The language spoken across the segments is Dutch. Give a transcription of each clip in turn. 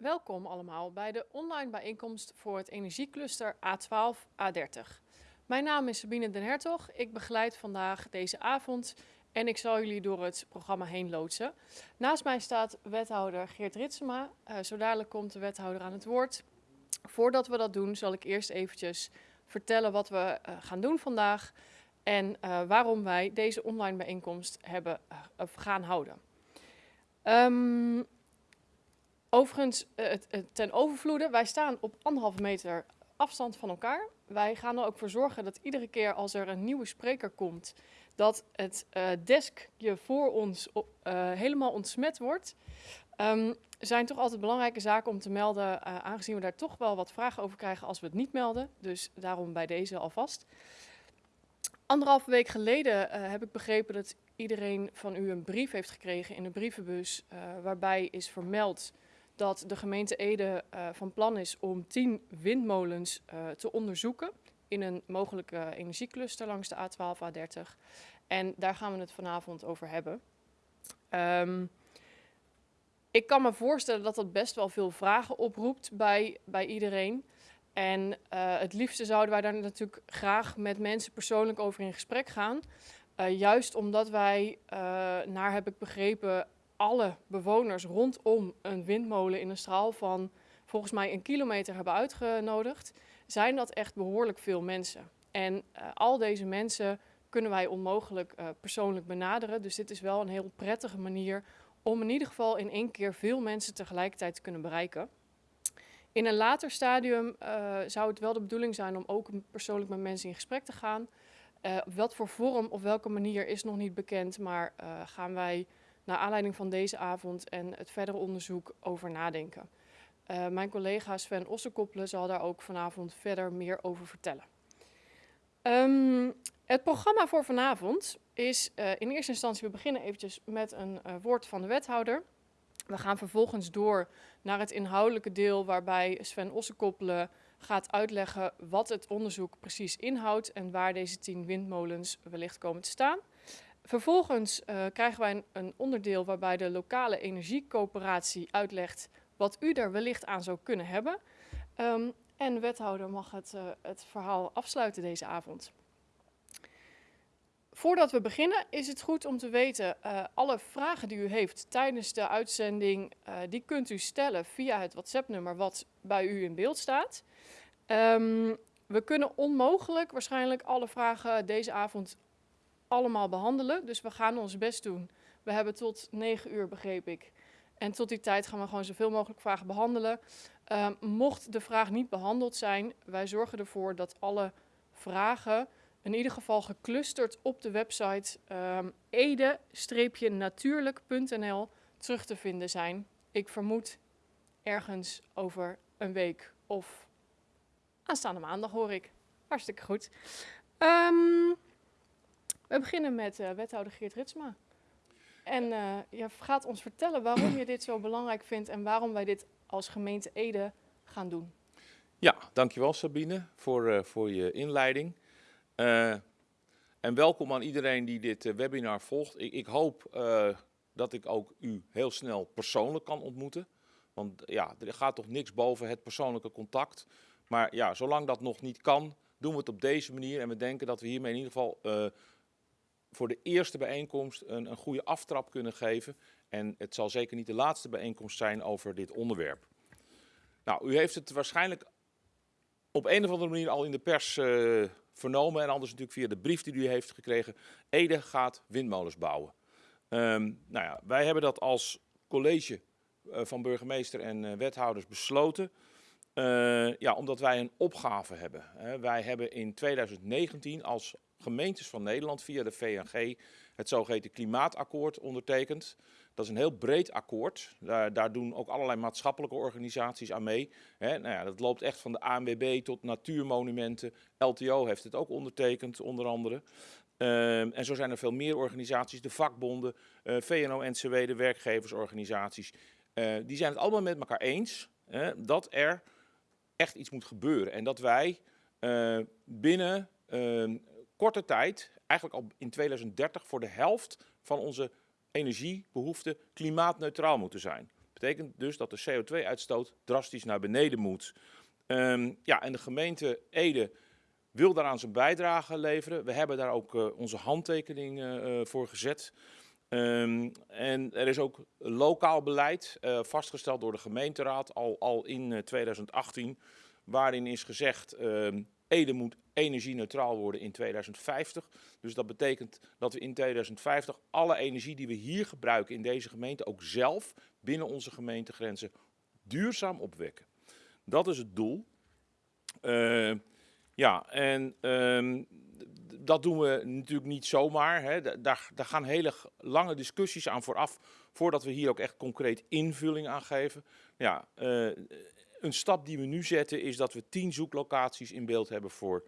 Welkom allemaal bij de online bijeenkomst voor het energiecluster A12-A30. Mijn naam is Sabine den Hertog. Ik begeleid vandaag deze avond en ik zal jullie door het programma heen loodsen. Naast mij staat wethouder Geert Ritsema. Uh, zo dadelijk komt de wethouder aan het woord. Voordat we dat doen zal ik eerst eventjes vertellen wat we uh, gaan doen vandaag en uh, waarom wij deze online bijeenkomst hebben gaan houden. Um, Overigens, eh, ten overvloede, wij staan op anderhalve meter afstand van elkaar. Wij gaan er ook voor zorgen dat iedere keer als er een nieuwe spreker komt, dat het uh, deskje voor ons uh, helemaal ontsmet wordt. Um, zijn toch altijd belangrijke zaken om te melden, aangezien we daar toch wel wat vragen over krijgen als we het niet melden. Dus daarom bij deze alvast. Anderhalve week geleden heb ik begrepen dat iedereen van u een brief heeft gekregen in de brievenbus, waarbij is vermeld dat de gemeente Ede uh, van plan is om 10 windmolens uh, te onderzoeken in een mogelijke energiecluster langs de A12, A30. En daar gaan we het vanavond over hebben. Um, ik kan me voorstellen dat dat best wel veel vragen oproept bij, bij iedereen. En het liefste zouden wij daar natuurlijk graag met mensen persoonlijk over in gesprek gaan. Juist omdat wij, naar heb ik begrepen, alle bewoners rondom een windmolen in een straal van volgens mij een kilometer hebben uitgenodigd, zijn dat echt behoorlijk veel mensen. En uh, al deze mensen kunnen wij onmogelijk uh, persoonlijk benaderen. Dus dit is wel een heel prettige manier om in ieder geval in één keer veel mensen tegelijkertijd te kunnen bereiken. In een later stadium uh, zou het wel de bedoeling zijn om ook persoonlijk met mensen in gesprek te gaan. wat voor vorm of welke manier is nog niet bekend, maar gaan wij naar aanleiding van deze avond en het verdere onderzoek over nadenken. Uh, mijn collega Sven Ossekoppelen zal daar ook vanavond verder meer over vertellen. Um, het programma voor vanavond is uh, in eerste instantie, we beginnen eventjes met een uh, woord van de wethouder. We gaan vervolgens door naar het inhoudelijke deel waarbij Sven Ossekoppelen gaat uitleggen wat het onderzoek precies inhoudt en waar deze tien windmolens wellicht komen te staan. Vervolgens uh, krijgen wij een, onderdeel waarbij de lokale energiecoöperatie uitlegt wat u er wellicht aan zou kunnen hebben. Um, en de wethouder mag het, uh, het verhaal afsluiten deze avond. Voordat we beginnen is het goed om te weten, uh, alle vragen die u heeft tijdens de uitzending, die kunt u stellen via het WhatsApp-nummer wat bij u in beeld staat. Um, we kunnen onmogelijk waarschijnlijk alle vragen deze avond allemaal behandelen. Dus we gaan ons best doen. We hebben tot 9 uur, begreep ik. En tot die tijd gaan we gewoon zoveel mogelijk vragen behandelen. Uh, mocht de vraag niet behandeld zijn, wij zorgen ervoor dat alle vragen in ieder geval geclusterd op de website um, ede-natuurlijk.nl terug te vinden zijn. Ik vermoed ergens over een week of aanstaande maandag hoor ik. Hartstikke goed. Um, we beginnen met uh, wethouder Geert Ritsma. En uh, je gaat ons vertellen waarom je dit zo belangrijk vindt en waarom wij dit als gemeente Ede gaan doen. Ja, dankjewel Sabine voor, uh, voor je inleiding. en welkom aan iedereen die dit webinar volgt. Ik, ik hoop dat ik ook u heel snel persoonlijk kan ontmoeten. Want ja, er gaat toch niks boven het persoonlijke contact. Maar ja, zolang dat nog niet kan, doen we het op deze manier. En we denken dat we hiermee in ieder geval voor de eerste bijeenkomst een, een goede aftrap kunnen geven. En het zal zeker niet de laatste bijeenkomst zijn over dit onderwerp. Nou, u heeft het waarschijnlijk op een of andere manier al in de pers uh, vernomen. En anders natuurlijk via de brief die u heeft gekregen. Ede gaat windmolens bouwen. Um, nou ja, wij hebben dat als college uh, van burgemeester en uh, wethouders besloten. ja, omdat wij een opgave hebben. wij hebben in 2019 als gemeentes van Nederland via de VNG het zogeheten klimaatakkoord ondertekend. Dat is een heel breed akkoord. Daar, daar doen ook allerlei maatschappelijke organisaties aan mee. Nou ja, dat loopt echt van de ANWB tot natuurmonumenten. LTO heeft het ook ondertekend, onder andere. Uh, en zo zijn er veel meer organisaties, de vakbonden, eh, VNO-NCW, de werkgeversorganisaties. Uh, die zijn het allemaal met elkaar eens dat er echt iets moet gebeuren. En dat wij eh, binnen ehm, korte tijd, eigenlijk al in 2030, voor de helft van onze energiebehoeften klimaatneutraal moeten zijn. Dat Betekent dus dat de CO2-uitstoot drastisch naar beneden moet. Ehm, ja, en de gemeente Ede wil daaraan zijn bijdrage leveren. We hebben daar ook uh, onze handtekening uh, voor gezet. Um, en er is ook lokaal beleid vastgesteld door de gemeenteraad al, al in 2018, waarin is gezegd um, Ede moet energie-neutraal worden in 2050. Dus dat betekent dat we in 2050 alle energie die we hier gebruiken in deze gemeente ook zelf binnen onze gemeentegrenzen duurzaam opwekken. Dat is het doel. Uh, ja, en um, dat doen we natuurlijk niet zomaar. Hè. Daar, daar, gaan hele lange discussies aan vooraf, voordat we hier ook echt concreet invulling aan geven. Ja, uh, een stap die we nu zetten is dat we tien zoeklocaties in beeld hebben voor,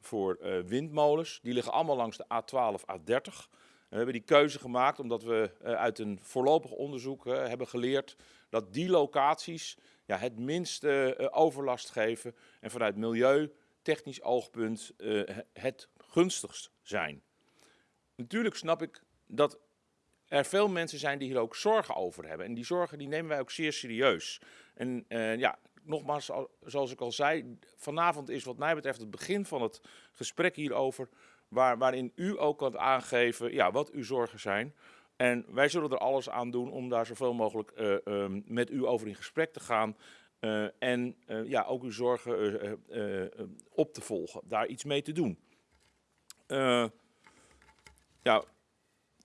voor uh, windmolens. Die liggen allemaal langs de A12, A30. We hebben die keuze gemaakt omdat we uh, uit een voorlopig onderzoek uh, hebben geleerd dat die locaties ja, het minste overlast geven en vanuit milieutechnisch oogpunt het gunstigst zijn. Natuurlijk snap ik dat er veel mensen zijn die hier ook zorgen over hebben. En die zorgen die nemen wij ook zeer serieus. En ja, nogmaals, zoals ik al zei, vanavond is wat mij betreft het begin van het gesprek hierover, waar, waarin u ook kan aangeven ja, wat uw zorgen zijn. En wij zullen er alles aan doen om daar zoveel mogelijk uh, um, met u over in gesprek te gaan. Uh, en uh, ja, ook uw zorgen op te volgen, daar iets mee te doen. ja,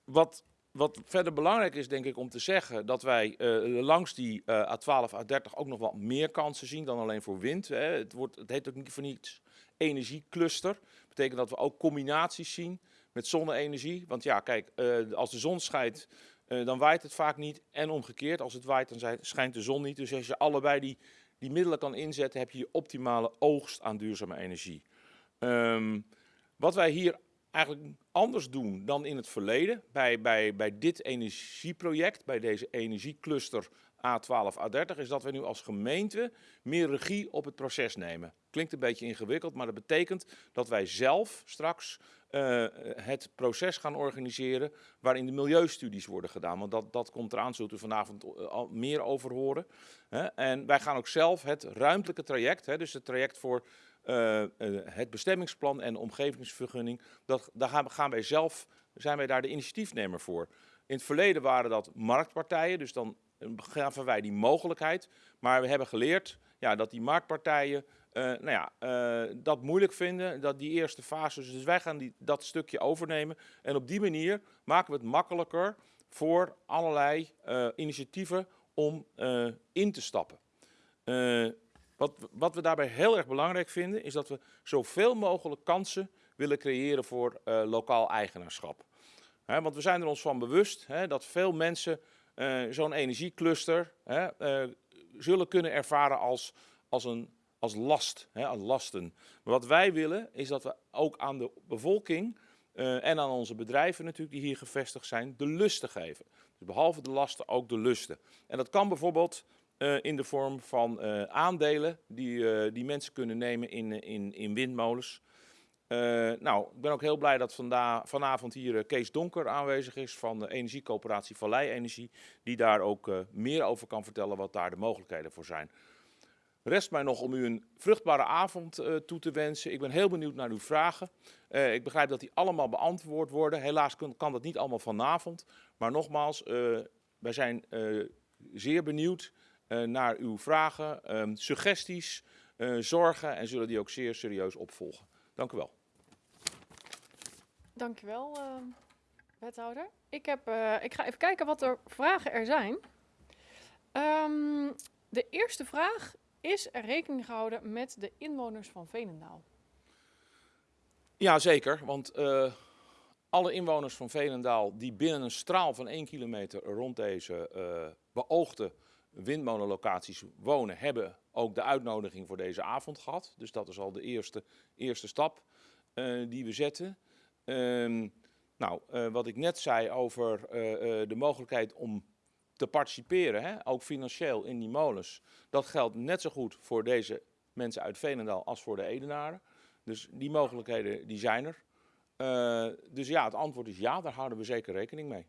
wat wat verder belangrijk is, denk ik, om te zeggen dat wij uh, langs die uh, A12, A30 ook nog wat meer kansen zien dan alleen voor wind. Hè. Het, wordt, het heet ook niet voor niets energiecluster. Betekent dat we ook combinaties zien met zonne-energie. Want ja, kijk, uh, als de zon schijnt, dan waait het vaak niet. En omgekeerd, als het waait, dan schijnt de zon niet. Dus als je allebei die, die middelen kan inzetten, heb je je optimale oogst aan duurzame energie. Um, wat wij hier eigenlijk anders doen dan in het verleden. Bij, bij, bij dit energieproject, bij deze energiecluster A12, A30, is dat we nu als gemeente meer regie op het proces nemen. Klinkt een beetje ingewikkeld, maar dat betekent dat wij zelf straks uh, het proces gaan organiseren waarin de milieustudies worden gedaan. Want dat, dat komt eraan, zult u vanavond eh, al meer over horen. En wij gaan ook zelf het ruimtelijke traject, dus het traject voor uh, uh, het bestemmingsplan en de omgevingsvergunning, dat, daar gaan, wij zelf, zijn wij daar de initiatiefnemer voor. In het verleden waren dat marktpartijen, dus dan gaven wij die mogelijkheid. Maar we hebben geleerd ja, dat die marktpartijen nou ja, dat moeilijk vinden, dat die eerste fase. Dus wij gaan die, dat stukje overnemen. En op die manier maken we het makkelijker voor allerlei initiatieven om in te stappen. Wat, wat we daarbij heel erg belangrijk vinden, is dat we zoveel mogelijk kansen willen creëren voor uh, lokaal eigenaarschap. Want we zijn er ons van bewust dat veel mensen uh, zo'n energiecluster he, uh, zullen kunnen ervaren als, als, een, als last, als lasten. Maar wat wij willen is dat we ook aan de bevolking en aan onze bedrijven natuurlijk die hier gevestigd zijn, de lusten geven. Dus behalve de lasten ook de lusten. En dat kan bijvoorbeeld uh, in de vorm van uh, aandelen die, uh, die mensen kunnen nemen in, in, in windmolens. nou, ik ben ook heel blij dat vanda vanavond hier Kees Donker aanwezig is van de energiecoöperatie Vallei Energie. Die daar ook meer over kan vertellen wat daar de mogelijkheden voor zijn. Rest mij nog om u een vruchtbare avond toe te wensen. Ik ben heel benieuwd naar uw vragen. ik begrijp dat die allemaal beantwoord worden. Helaas kan, dat niet allemaal vanavond. Maar nogmaals, wij zijn zeer benieuwd naar uw vragen, um, suggesties, uh, zorgen en zullen die ook zeer serieus opvolgen. Dank u wel. Dank u wel, uh, wethouder. Ik, heb, ik ga even kijken wat er vragen er zijn. Um, de eerste vraag, is er rekening gehouden met de inwoners van Veenendaal? Ja, zeker, want alle inwoners van Veenendaal die binnen een straal van 1 kilometer rond deze beoogde windmolenlocaties wonen, hebben ook de uitnodiging voor deze avond gehad. Dus dat is al de eerste, eerste stap uh, die we zetten. Uh, nou, uh, wat ik net zei over uh, de mogelijkheid om te participeren, hè, ook financieel in die molens. Dat geldt net zo goed voor deze mensen uit Veenendaal als voor de Edenaren. Dus die mogelijkheden die zijn er. dus ja, het antwoord is ja, daar houden we zeker rekening mee.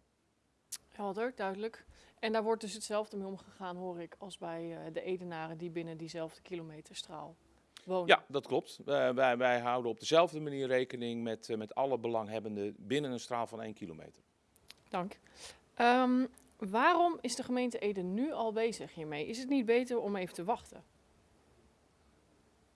Helder, duidelijk. En daar wordt dus hetzelfde mee omgegaan, hoor ik, als bij uh, de Edenaren die binnen diezelfde kilometerstraal wonen. Ja, dat klopt. Uh, wij, wij, houden op dezelfde manier rekening met, uh, met alle belanghebbenden binnen een straal van 1 kilometer. Dank. Um, waarom is de gemeente Ede nu al bezig hiermee? Is het niet beter om even te wachten?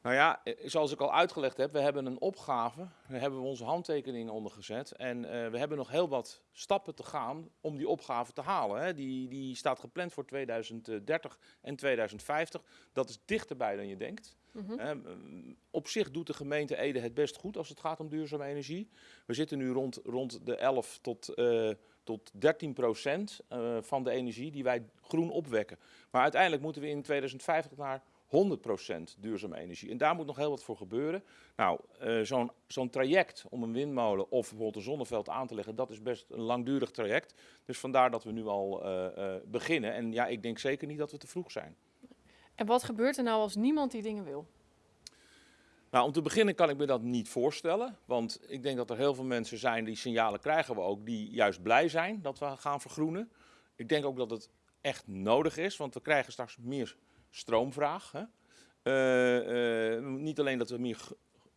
Nou ja, eh, zoals ik al uitgelegd heb, we hebben een opgave, daar hebben we onze handtekeningen onder gezet. En uh, we hebben nog heel wat stappen te gaan om die opgave te halen. Hè. Die, die staat gepland voor 2030 en 2050. Dat is dichterbij dan je denkt. Mm -hmm. uh, op zich doet de gemeente Ede het best goed als het gaat om duurzame energie. We zitten nu rond, rond de 11 tot, uh, tot 13 procent van de energie die wij groen opwekken. Maar uiteindelijk moeten we in 2050 naar 100% duurzame energie. En daar moet nog heel wat voor gebeuren. Nou, uh, zo'n zo'n traject om een windmolen of bijvoorbeeld een zonneveld aan te leggen, dat is best een langdurig traject. Dus vandaar dat we nu al uh, uh, beginnen. En ja, ik denk zeker niet dat we te vroeg zijn. En wat gebeurt er nou als niemand die dingen wil? Nou, om te beginnen kan ik me dat niet voorstellen. Want ik denk dat er heel veel mensen zijn, die signalen krijgen we ook, die juist blij zijn dat we gaan vergroenen. Ik denk ook dat het echt nodig is, want we krijgen straks meer stroomvraag. Hè? Uh, uh, niet alleen dat, we meer,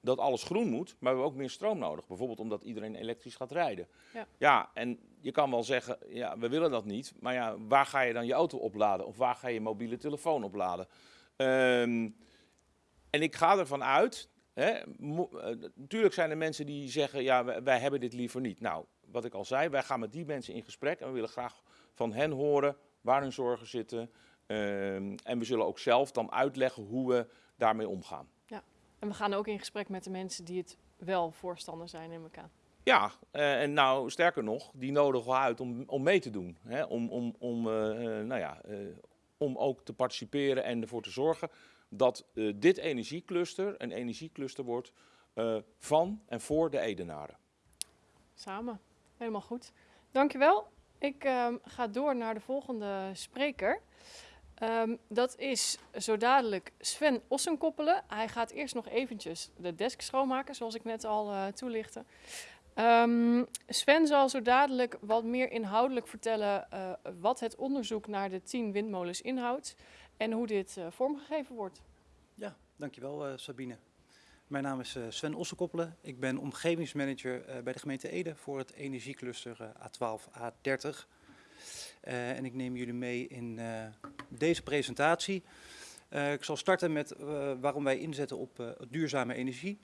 dat alles groen moet, maar we hebben ook meer stroom nodig. Bijvoorbeeld omdat iedereen elektrisch gaat rijden. Ja, ja en je kan wel zeggen, ja, we willen dat niet. Maar ja, waar ga je dan je auto opladen? Of waar ga je mobiele telefoon opladen? Um, en ik ga ervan uit, hè, uh, natuurlijk zijn er mensen die zeggen, ja, wij, wij hebben dit liever niet. Nou, wat ik al zei, wij gaan met die mensen in gesprek en we willen graag van hen horen waar hun zorgen zitten. Um, en we zullen ook zelf dan uitleggen hoe we daarmee omgaan. Ja, en we gaan ook in gesprek met de mensen die het wel voorstander zijn in elkaar. Ja, uh, en nou sterker nog, die nodigen we uit om, om mee te doen. Hè? Om, om, om, uh, nou ja, uh, om ook te participeren en ervoor te zorgen dat dit energiecluster een energiecluster wordt van en voor de Edenaren. Samen, helemaal goed. Dankjewel. Ik ehm, ga door naar de volgende spreker. Um, dat is zo dadelijk Sven Ossenkoppelen. Hij gaat eerst nog eventjes de desk schoonmaken, zoals ik net al uh, toelichtte. Um, Sven zal zo dadelijk wat meer inhoudelijk vertellen uh, wat het onderzoek naar de 10 windmolens inhoudt en hoe dit uh, vormgegeven wordt. Ja, dankjewel Sabine. Mijn naam is Sven Ossenkoppelen. Ik ben omgevingsmanager bij de gemeente Ede voor het energiecluster A12, A30. Uh, en ik neem jullie mee in uh, deze presentatie. Uh, ik zal starten met waarom wij inzetten op duurzame energie.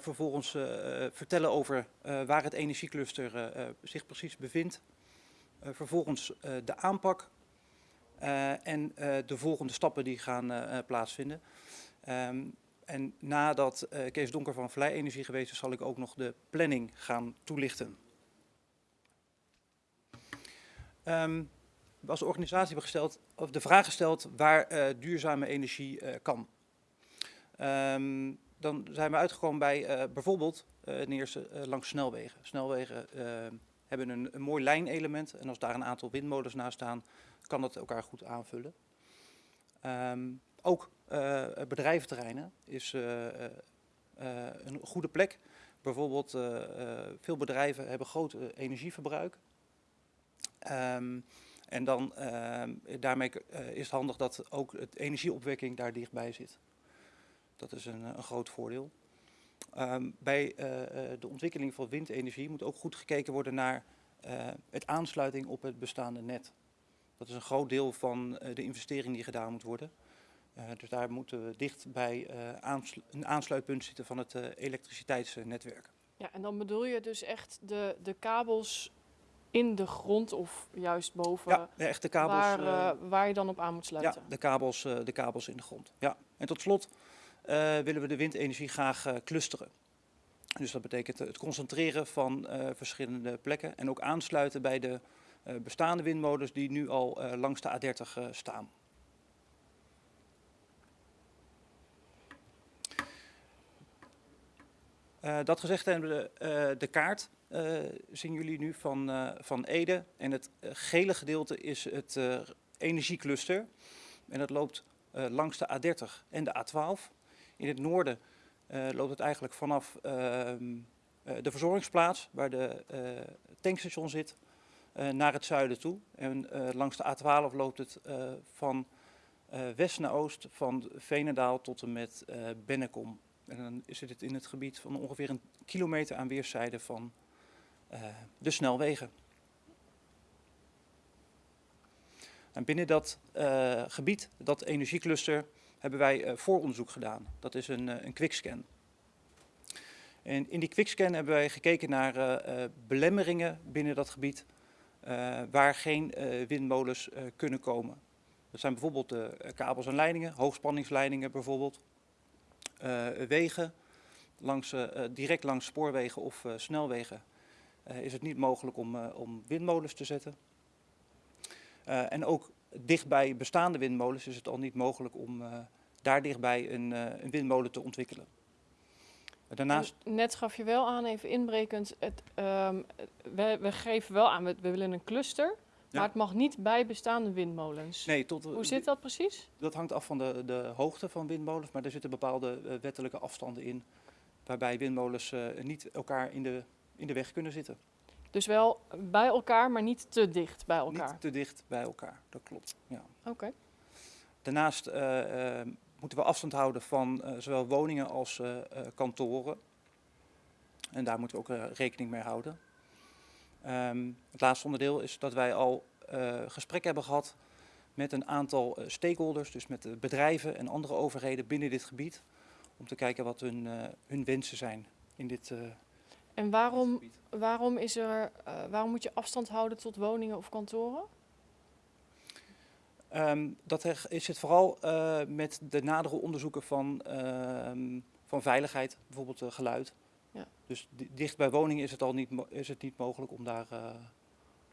vervolgens vertellen over waar het energiecluster zich precies bevindt. vervolgens de aanpak en de volgende stappen die gaan plaatsvinden. Um, en nadat Kees Donker van Vlei Energie geweest is, zal ik ook nog de planning gaan toelichten. Um, als organisatie hebben gesteld, of de vraag gesteld waar uh, duurzame energie uh, kan. Um, dan zijn we uitgekomen bij uh, bijvoorbeeld eerste langs snelwegen. Snelwegen hebben een, een mooi lijnelement en als daar een aantal windmolens naast staan, kan dat elkaar goed aanvullen. Ook bedrijventerreinen is een goede plek. Bijvoorbeeld veel bedrijven hebben groot energieverbruik. Um, en dan, uh, daarmee uh, is het handig dat ook het energieopwekking daar dichtbij zit. Dat is een, een groot voordeel. Um, bij uh, de ontwikkeling van windenergie moet ook goed gekeken worden naar het aansluiting op het bestaande net. Dat is een groot deel van de investering die gedaan moet worden. dus daar moeten we dicht bij een aansluitpunt zitten van het elektriciteitsnetwerk. Ja, en dan bedoel je dus echt de, de kabels in de grond of juist boven? Ja, de echte kabels. Waar, uh, waar je dan op aan moet sluiten? Ja, de kabels, uh, de kabels in de grond. Ja. En tot slot uh, willen we de windenergie graag clusteren. Dus dat betekent het concentreren van verschillende plekken en ook aansluiten bij de bestaande windmolens die nu al langs de A30 staan. dat gezegd hebben we de, kaart uh, zien jullie nu van, uh, van Ede. En het uh, gele gedeelte is het energiecluster. En dat loopt langs de A30 en de A12. In het noorden loopt het eigenlijk vanaf ehm, de verzorgingsplaats, waar de tankstation zit, eh, naar het zuiden toe. En eh, langs de A12 loopt het eh, van eh, west naar oost, van Veenendaal tot en met eh Bennekom. En dan zit het in het gebied van ongeveer een kilometer aan weerszijden van eh, de snelwegen. En binnen dat eh, gebied, dat energiecluster, hebben wij eh, vooronderzoek gedaan. Dat is een, eh, een quickscan. En in die quickscan hebben wij gekeken naar eh, eh, belemmeringen binnen dat gebied eh, waar geen eh, windmolens eh, kunnen komen. Dat zijn bijvoorbeeld eh, kabels en leidingen, hoogspanningsleidingen bijvoorbeeld, Eh, wegen, langs, eh, eh, direct langs spoorwegen of eh, snelwegen eh, is het niet mogelijk om, eh, om windmolens te zetten. Eh, en ook dichtbij bestaande windmolens is het al niet mogelijk om eh, daar dichtbij een, eh, een windmolen te ontwikkelen. Daarnaast, Net gaf je wel aan, even inbrekend, het, ehm, we, we geven wel aan, we, we willen een cluster, Ja. maar het mag niet bij bestaande windmolens. nee, tot, Hoe zit dat precies? Dat hangt af van de, de hoogte van windmolens, maar er zitten bepaalde eh, wettelijke afstanden in waarbij windmolens eh, niet elkaar in de, in de weg kunnen zitten. Dus wel bij elkaar, maar niet te dicht bij elkaar. Niet te dicht bij elkaar, dat klopt. Ja. Oké. Daarnaast eh, eh, moeten we afstand houden van eh, zowel woningen als kantoren. En daar moeten we ook rekening mee houden. Ehm, het laatste onderdeel is dat wij al gesprek hebben gehad met een aantal eh, stakeholders, dus met de bedrijven en andere overheden binnen dit gebied, om te kijken wat hun, hun wensen zijn in dit, eh, En waarom, waarom, is er, eh, waarom moet je afstand houden tot woningen of kantoren? Ehm, dat is het vooral eh, met de nadere onderzoeken van, ehm, van veiligheid, bijvoorbeeld eh, geluid. Ja. Dus di- dicht bij woningen is het al niet, is het niet mogelijk om daar. eh,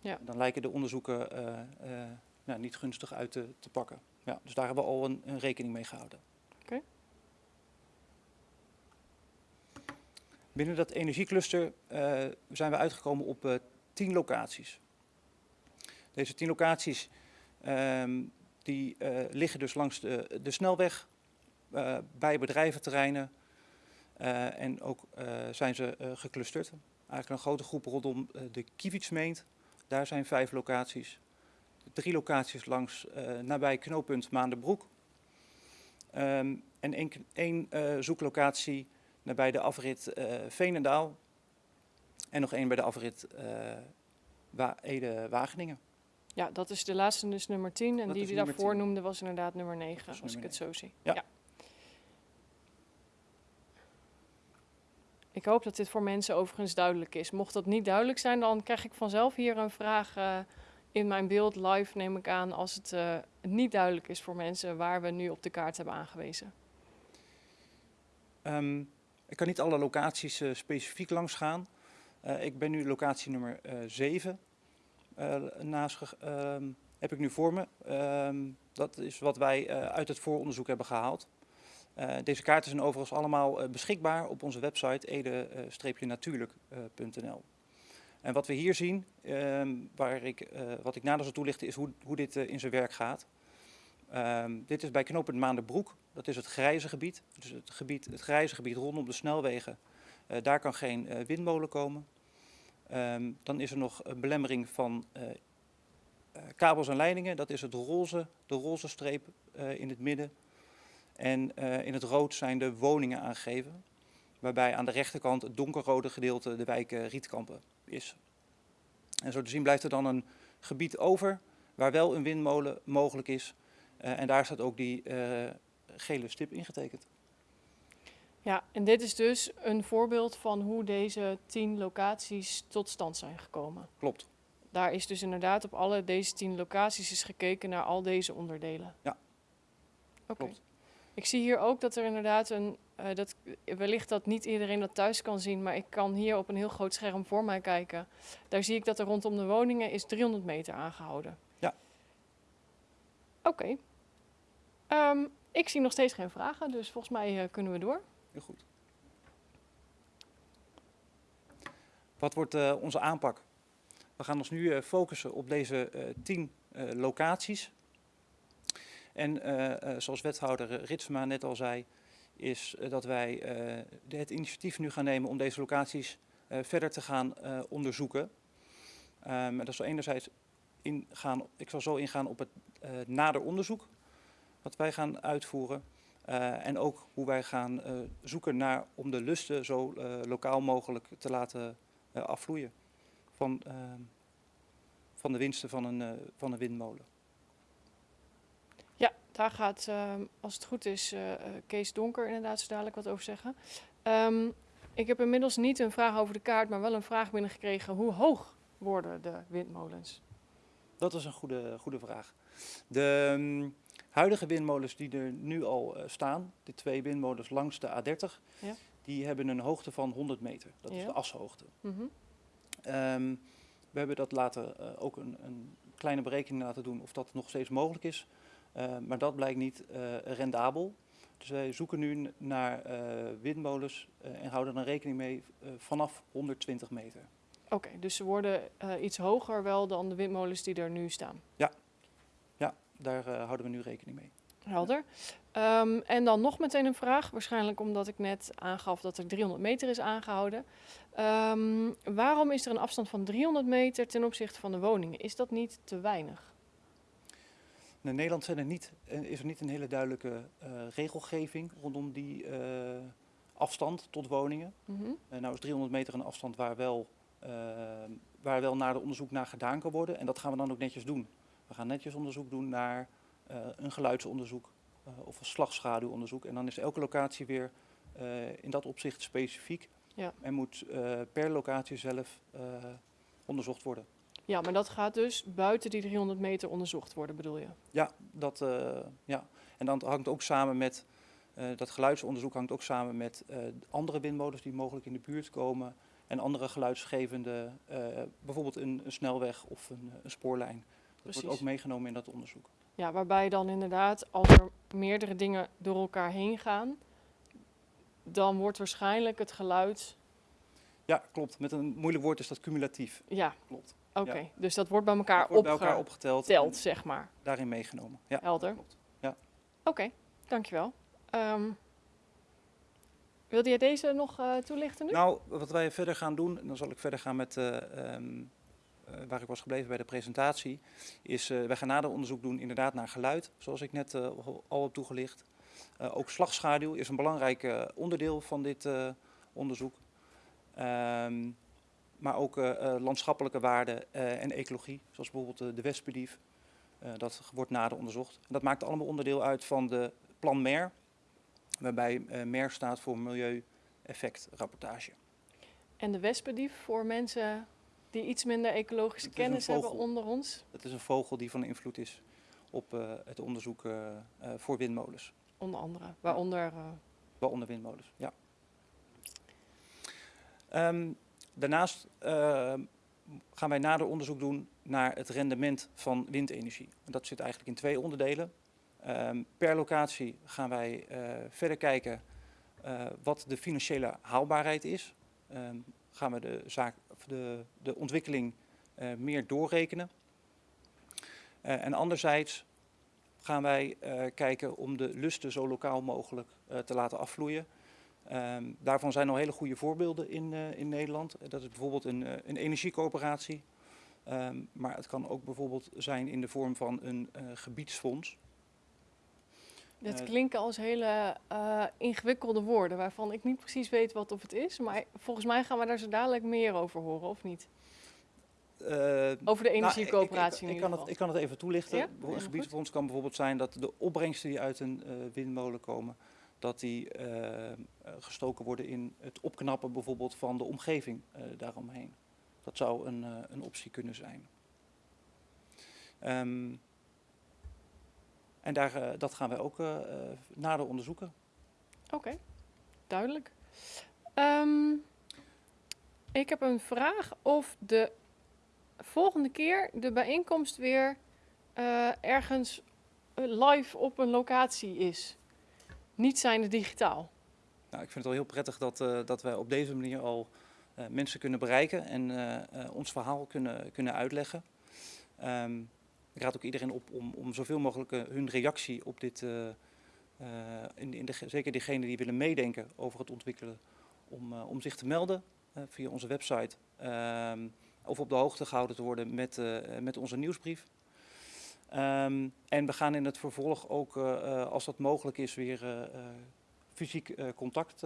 Ja. Dan lijken de onderzoeken eh, eh, nou, niet gunstig uit te, te pakken. Ja, dus daar hebben we al een, een rekening mee gehouden. Oké. Binnen dat energiecluster eh, zijn we uitgekomen op eh, tien locaties. Deze tien locaties ehm, die eh, liggen dus langs de, de snelweg, bij bedrijventerreinen en ook zijn ze geclusterd. Eigenlijk een grote groep rondom de Kiewietsmeent, daar zijn vijf locaties. Drie locaties langs nabij knooppunt Maanderbroek. Ehm, en één, één zoeklocatie nabij de afrit eh Veenendaal. En nog één bij de afrit eh, Wa- Ede-Wageningen. Ja, dat is de laatste, dus nummer 10. En Dat die die daarvoor 10. noemde was inderdaad nummer 9, Dat is als ik het zo zie. Ja. Ik hoop dat dit voor mensen overigens duidelijk is. Mocht dat niet duidelijk zijn, dan krijg ik vanzelf hier een vraag eh, in mijn beeld live, neem ik aan, als het eh, niet duidelijk is voor mensen waar we nu op de kaart hebben aangewezen. Ehm, ik kan niet alle locaties eh, specifiek langs gaan. Eh, ik ben nu locatie nummer 7 naast ge- ehm, heb ik nu voor me. Ehm, dat is wat wij eh, uit het vooronderzoek hebben gehaald. Eh, deze kaarten zijn overigens allemaal eh, beschikbaar op onze website ede-natuurlijk.nl. En wat we hier zien, ehm, waar ik, eh, wat ik nader zal toelichten, is hoe, hoe dit eh, in zijn werk gaat. Ehm, dit is bij knooppunt Maanderbroek. Dat is het grijze gebied. Dus het, gebied, het grijze gebied rondom de snelwegen. Eh, daar kan geen eh, windmolen komen. Ehm, dan is er nog een belemmering van eh, kabels en leidingen. Dat is het roze, de roze streep in het midden. En in het rood zijn de woningen aangegeven. Waarbij aan de rechterkant het donkerrode gedeelte de wijk Rietkampen is. En zo te zien blijft er dan een gebied over waar wel een windmolen mogelijk is. Eh, en daar staat ook die eh, gele stip ingetekend. Ja, en dit is dus een voorbeeld van hoe deze 10 locaties tot stand zijn gekomen. Klopt. Daar is dus inderdaad op alle deze 10 locaties is gekeken naar al deze onderdelen. Ja. Oké. Klopt. Ik zie hier ook dat er inderdaad een, eh, dat, wellicht dat niet iedereen dat thuis kan zien, maar ik kan hier op een heel groot scherm voor mij kijken. Daar zie ik dat er rondom de woningen is 300 meter aangehouden. Ja. Oké. Ehm, ik zie nog steeds geen vragen, dus volgens mij eh, kunnen we door. Heel goed. Wat wordt eh, onze aanpak? We gaan ons nu eh, focussen op deze tien locaties. En zoals wethouder Ritsma net al zei, is dat wij het initiatief nu gaan nemen om deze locaties verder te gaan onderzoeken. En dat zal enerzijds ingaan, ik zal zo ingaan op het nader onderzoek wat wij gaan uitvoeren. Eh, en ook hoe wij gaan eh, zoeken naar om de lusten zo eh, lokaal mogelijk te laten afvloeien van, ehm, van de winsten van een, van een windmolen. Ja, daar gaat, ehm, als het goed is, Kees Donker inderdaad zo dadelijk wat over zeggen. Ehm, ik heb inmiddels niet een vraag over de kaart, maar wel een vraag binnengekregen. Hoe hoog worden de windmolens? Dat is een goede, goede vraag. De mm, huidige windmolens die er nu al eh, staan, de twee windmolens langs de A30, Ja. die hebben een hoogte van 100 meter. Dat is de ashoogte. Mhm. Ehm, we hebben dat laten, eh, ook een, een kleine berekening laten doen of dat nog steeds mogelijk is. Eh, maar dat blijkt niet eh, rendabel. Dus wij zoeken nu naar windmolens en houden dan rekening mee vanaf 120 meter. Oké, dus ze worden iets hoger wel dan de windmolens die er nu staan. Ja, daar eh, houden we nu rekening mee. Helder. Ehm, en dan nog meteen een vraag, waarschijnlijk omdat ik net aangaf dat er 300 meter is aangehouden. Ehm, waarom is er een afstand van 300 meter ten opzichte van de woningen? Is dat niet te weinig? In Nederland zijn er niet, eh, is er niet een hele duidelijke eh, regelgeving rondom die afstand tot woningen. Uh, nou is 300 meter een afstand waar wel, waar wel naar de onderzoek naar gedaan kan worden. En dat gaan we dan ook netjes doen. We gaan netjes onderzoek doen naar eh, een geluidsonderzoek eh, of een slagschaduwonderzoek. En dan is elke locatie weer eh, in dat opzicht specifiek. Ja. En moet per locatie zelf onderzocht worden. Ja, maar dat gaat dus buiten die 300 meter onderzocht worden, bedoel je? Ja, dat, ja. en dan hangt ook samen met, dat geluidsonderzoek hangt ook samen met andere windmolens die mogelijk in de buurt komen. En andere geluidsgevende, bijvoorbeeld een, een snelweg of een, een spoorlijn. Precies. wordt ook meegenomen in dat onderzoek. Ja, waarbij dan inderdaad, als er meerdere dingen door elkaar heen gaan, dan wordt waarschijnlijk het geluid. Ja, klopt. Met een moeilijk woord is dat cumulatief. Ja, Klopt. oké. Ja. Dus dat wordt bij elkaar, Dat wordt bij elkaar opgeteld, opgeteld zeg maar. daarin meegenomen. Ja, Helder. klopt. Ja. Oké, dankjewel. Ehm wilde jij deze nog eh, toelichten nu? Nou, wat wij verder gaan doen, en dan zal ik verder gaan met eh, waar ik was gebleven bij de presentatie, is eh wij gaan nader onderzoek doen inderdaad naar geluid, zoals ik net eh, al- heb toegelicht. Eh, ook slagschaduw is een belangrijk eh, onderdeel van dit eh, onderzoek. Ehm, maar ook eh, eh, landschappelijke waarden eh, en ecologie, zoals bijvoorbeeld eh, de wespendief. Eh, dat wordt nader onderzocht. En dat maakt allemaal onderdeel uit van de plan MER, waarbij eh MER staat voor Milieueffectrapportage. En de wespendief voor mensen die iets minder ecologische Het kennis hebben onder ons. Dat is een vogel die van invloed is op eh, het onderzoek eh, eh, voor windmolens. Onder andere. Waaronder. Waaronder windmolens, ja. Ehm, daarnaast eh, gaan wij nader onderzoek doen naar het rendement van windenergie. En dat zit eigenlijk in twee onderdelen. Ehm, per locatie gaan wij verder kijken wat de financiële haalbaarheid is. Ehm, gaan we de, zaak, de, de ontwikkeling eh, meer doorrekenen. Eh, en anderzijds gaan wij eh, kijken om de lusten zo lokaal mogelijk te laten afvloeien. Ehm, daarvan zijn al hele goede voorbeelden in, in Nederland. Dat is bijvoorbeeld een, een energiecoöperatie. Ehm, maar het kan ook bijvoorbeeld zijn in de vorm van een gebiedsfonds. Dit Eh, klinken als hele eh, ingewikkelde woorden waarvan ik niet precies weet wat of het is. Maar volgens mij gaan we daar zo dadelijk meer over horen, of niet? Eh, Over de nou, energiecoöperatie ik, kan het, ik kan het even toelichten. Ja? Een gebiedsfonds kan bijvoorbeeld zijn dat de opbrengsten die uit een windmolen komen, dat die gestoken worden in het opknappen bijvoorbeeld van de omgeving daaromheen. Dat zou een, een optie kunnen zijn. Ehm, en daar, eh, dat gaan wij ook eh, eh, nader onderzoeken. Oké, duidelijk. Ehm, ik heb een vraag of de volgende keer de bijeenkomst weer ergens live op een locatie is. Niet zijnde digitaal. Nou, ik vind het wel heel prettig dat, eh, dat wij op deze manier al mensen kunnen bereiken en ons verhaal kunnen, kunnen uitleggen. Ehm, ik raad ook iedereen op om, om zoveel mogelijk eh, hun reactie op dit, eh, eh, in, in de, zeker diegenen die willen meedenken over het ontwikkelen, om, om zich te melden via onze website. Ehm, of op de hoogte gehouden te worden met, met onze nieuwsbrief. Ehm, en we gaan in het vervolg ook, als dat mogelijk is, weer fysiek contact.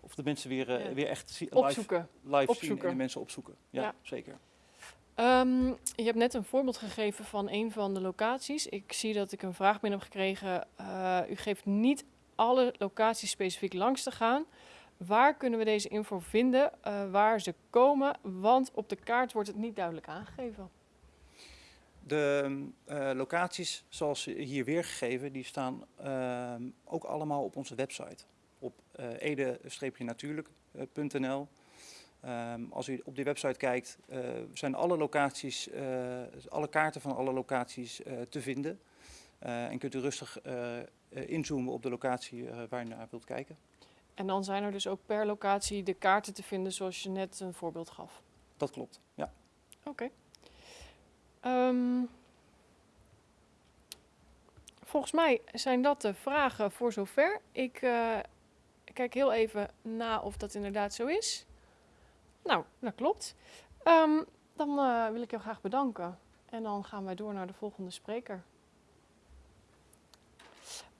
of de mensen weer, Ja. weer echt zi- live, Opzoeken. live zien en de mensen opzoeken. Ja, Ja. zeker. Ehm, je hebt net een voorbeeld gegeven van een van de locaties. Ik zie dat ik een vraag binnen heb gekregen. Eh, u geeft niet alle locaties specifiek langs te gaan. Waar kunnen we deze info vinden? eh, waar ze komen? Want op de kaart wordt het niet duidelijk aangegeven. De eh, locaties, zoals hier weergegeven, die staan ehm, ook allemaal op onze website. Op ede-natuurlijk.nl. Ehm, als u op die website kijkt, eh, zijn alle locaties, eh, alle kaarten van alle locaties eh, te vinden. En kunt u rustig inzoomen op de locatie waar u naar wilt kijken. En dan zijn er dus ook per locatie de kaarten te vinden zoals je net een voorbeeld gaf. Dat klopt, ja. Oké. Ehm, volgens mij zijn dat de vragen voor zover. Ik kijk heel even na of dat inderdaad zo is. Nou, dat klopt. Ehm, dan eh, wil ik jou graag bedanken. En dan gaan wij door naar de volgende spreker.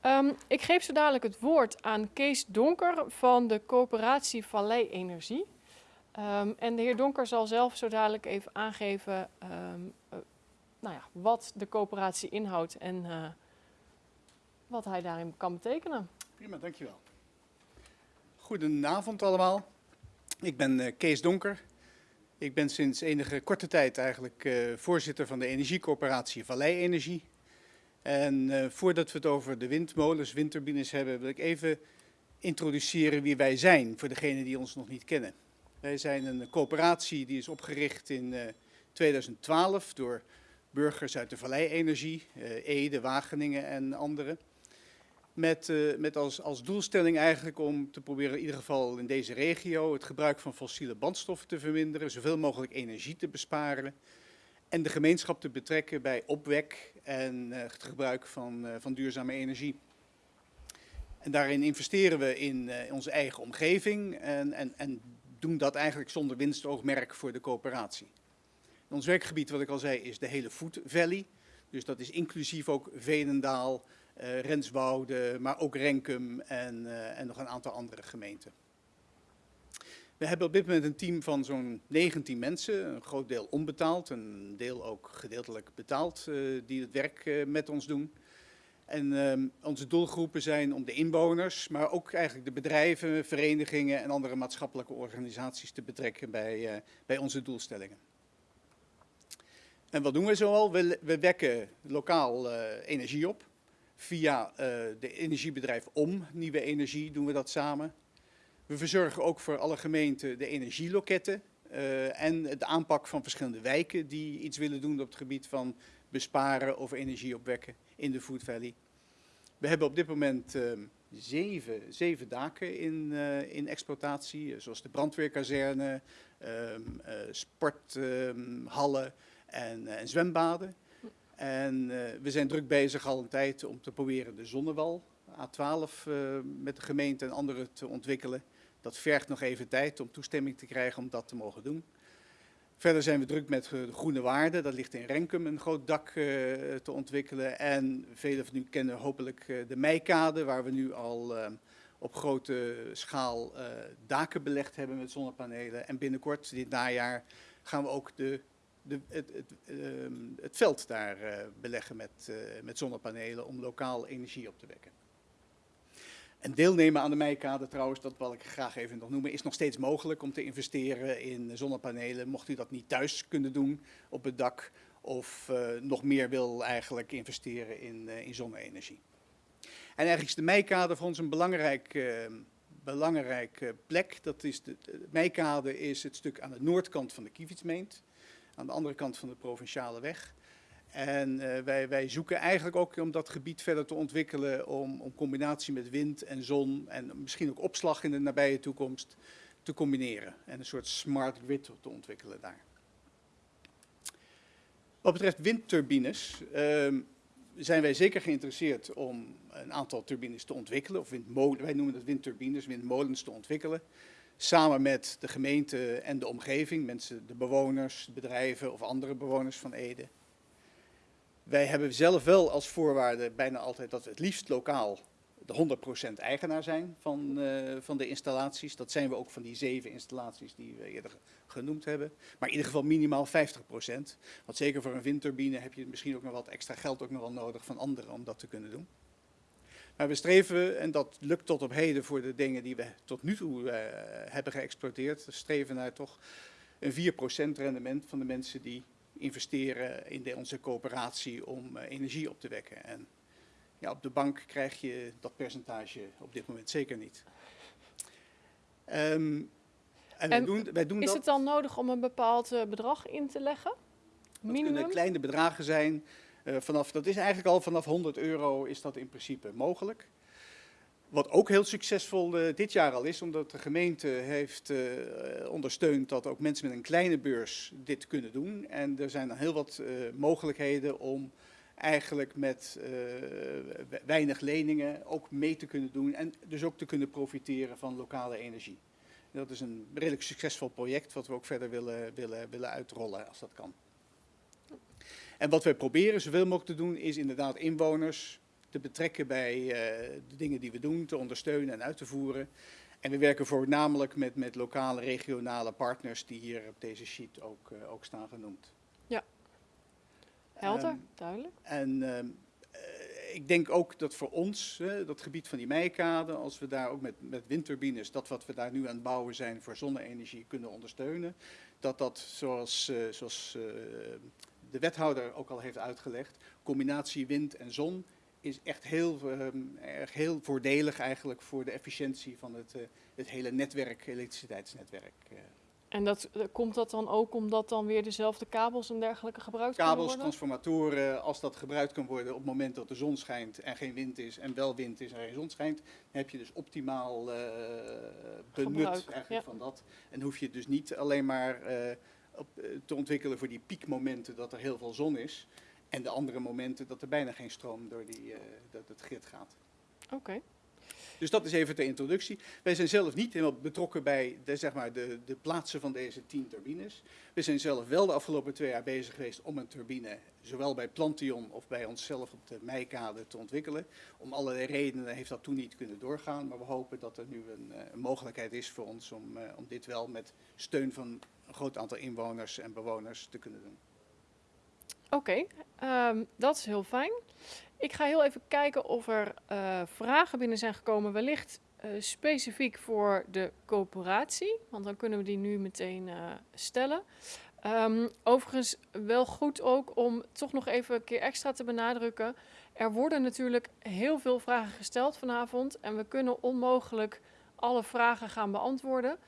Ehm, ik geef zo dadelijk het woord aan Kees Donker van de coöperatie Vallei Energie. Ehm, en de heer Donker zal zelf zo dadelijk even aangeven eh, nou ja, wat de coöperatie inhoudt en eh, wat hij daarin kan betekenen. Prima, dankjewel. Goedenavond allemaal. Ik ben eh, Kees Donker. Ik ben sinds enige korte tijd eigenlijk eh, voorzitter van de energiecoöperatie Vallei Energie. En eh, voordat we het over de windmolens, windturbines hebben, wil ik even introduceren wie wij zijn voor degenen die ons nog niet kennen. Wij zijn een coöperatie die is opgericht in eh, 2012 door burgers uit de Vallei Energie, Ede, Wageningen en anderen. Met, eh, met als, als doelstelling eigenlijk om te proberen in ieder geval in deze regio het gebruik van fossiele brandstoffen te verminderen, zoveel mogelijk energie te besparen en de gemeenschap te betrekken bij opwek en eh, het gebruik van, eh, van duurzame energie. En daarin investeren we in onze eigen omgeving en, en, en doen dat eigenlijk zonder winstoogmerk voor de coöperatie. Ons werkgebied, wat ik al zei, is de hele Food Valley. Dus dat is inclusief ook Veenendaal, eh, Renswoude, maar ook Renkum en, eh, en nog een aantal andere gemeenten. We hebben op dit moment een team van zo'n 19 mensen, een groot deel onbetaald, een deel ook gedeeltelijk betaald, eh, die het werk met ons doen. En ehm, onze doelgroepen zijn om de inwoners, maar ook eigenlijk de bedrijven, verenigingen en andere maatschappelijke organisaties te betrekken bij, bij onze doelstellingen. En wat doen we zoal? We, we wekken lokaal energie op. Via eh, de energiebedrijf Om, Nieuwe Energie, doen we dat samen. We verzorgen ook voor alle gemeenten de energieloketten eh, en de aanpak van verschillende wijken die iets willen doen op het gebied van besparen of energie opwekken in de Food Valley. We hebben op dit moment eh, zeven, daken in, eh, in exploitatie, zoals de brandweerkazerne, ehm, eh, sporthallen en, eh, en zwembaden. En eh, we zijn druk bezig al een tijd om te proberen de Zonnewal, A12, eh, met de gemeente en anderen te ontwikkelen. Dat vergt nog even tijd om toestemming te krijgen om dat te mogen doen. Verder zijn we druk met eh, de groene waarden. Dat ligt in Renkum een groot dak te ontwikkelen. En velen van u kennen hopelijk de Meikade, waar we nu al op grote schaal daken belegd hebben met zonnepanelen. En binnenkort, dit najaar, gaan we ook de, de, het, het, ehm, het veld daar eh, beleggen met, eh, met zonnepanelen om lokaal energie op te wekken. En deelnemen aan de Meikade trouwens, dat wil ik graag even nog noemen, is nog steeds mogelijk om te investeren in zonnepanelen. Mocht u dat niet thuis kunnen doen op het dak of eh, nog meer wil eigenlijk investeren in, eh, in zonne-energie. En eigenlijk is de Meikade voor ons een belangrijk, eh, belangrijke plek. Dat is de, de Meikade is het stuk aan de noordkant van de Kievietsmeent, aan de andere kant van de provinciale weg. En eh, wij, wij zoeken eigenlijk ook om dat gebied verder te ontwikkelen, om, om combinatie met wind en zon en misschien ook opslag in de nabije toekomst te combineren. En een soort smart grid te ontwikkelen daar. Wat betreft windturbines ehm, zijn wij zeker geïnteresseerd om een aantal turbines te ontwikkelen, of windmolen, wij noemen dat windturbines, windmolens te ontwikkelen. Samen met de gemeente en de omgeving, mensen, de bewoners, bedrijven of andere bewoners van Ede. Wij hebben zelf wel als voorwaarde bijna altijd dat we het liefst lokaal de 100% eigenaar zijn van, uh, van de installaties. Dat zijn we ook van die zeven installaties die we eerder genoemd hebben. Maar in ieder geval minimaal 50%. Want zeker voor een windturbine heb je misschien ook nog wat extra geld ook nog nodig van anderen om dat te kunnen doen. Maar we streven, en dat lukt tot op heden voor de dingen die we tot nu toe uh, hebben geëxploiteerd, we streven naar toch een 4% rendement van de mensen die investeren in de, onze coöperatie om uh, energie op te wekken. En ja, op de bank krijg je dat percentage op dit moment zeker niet. Um, en, wij doen, wij doen is dat, het dan nodig om een bepaald uh, bedrag in te leggen? Minimum? Dat kunnen kleine bedragen zijn. Uh, vanaf, dat is eigenlijk al vanaf 100 euro is dat in principe mogelijk. Wat ook heel succesvol uh, dit jaar al is, omdat de gemeente heeft uh, ondersteund dat ook mensen met een kleine beurs dit kunnen doen. En er zijn dan heel wat mogelijkheden om eigenlijk met weinig leningen ook mee te kunnen doen en dus ook te kunnen profiteren van lokale energie. Dat is een redelijk succesvol project wat we ook verder willen, willen, willen uitrollen als dat kan. En wat wij proberen zoveel mogelijk te doen is inderdaad inwoners te betrekken bij uh, de dingen die we doen, te ondersteunen en uit te voeren. En we werken voornamelijk met, met lokale, regionale partners die hier op deze sheet ook, uh, ook staan genoemd. Ja, helder, um, duidelijk. En uh, ik denk ook dat voor ons, dat gebied van die meikade, als we daar ook met, met windturbines, dat wat we daar nu aan het bouwen zijn voor zonne-energie kunnen ondersteunen, dat dat zoals, zoals de wethouder ook al heeft uitgelegd, combinatie wind en zon is echt heel, um, erg heel voordelig eigenlijk voor de efficiëntie van het, uh, het hele netwerk, elektriciteitsnetwerk. En dat, komt dat dan ook omdat dan weer dezelfde kabels en dergelijke gebruikt kabels, kunnen worden? Kabels, transformatoren, als dat gebruikt kan worden op het moment dat de zon schijnt en geen wind is en wel wind is en geen zon schijnt, dan heb je dus optimaal uh, benut Gebruik, eigenlijk ja. van dat. En hoef je dus niet alleen maar uh, op, te ontwikkelen voor die piekmomenten dat er heel veel zon is en de andere momenten dat er bijna geen stroom door die, uh, dat het grid gaat. Oké. Okay. Dus dat is even de introductie. Wij zijn zelf niet helemaal betrokken bij de, zeg maar, de, de plaatsen van deze tien turbines. We zijn zelf wel de afgelopen twee jaar bezig geweest om een turbine, zowel bij Plantion of bij onszelf op de Meikade, te ontwikkelen. Om allerlei redenen heeft dat toen niet kunnen doorgaan, maar we hopen dat er nu een, een mogelijkheid is voor ons om, uh, om dit wel met steun van een groot aantal inwoners en bewoners te kunnen doen. Oké, um, dat is heel fijn. Ik ga heel even kijken of er uh, vragen binnen zijn gekomen, wellicht uh, specifiek voor de coöperatie, want dan kunnen we die nu meteen uh, stellen. Um, overigens wel goed ook om toch nog even een keer extra te benadrukken. Er worden natuurlijk heel veel vragen gesteld vanavond en we kunnen onmogelijk alle vragen gaan beantwoorden.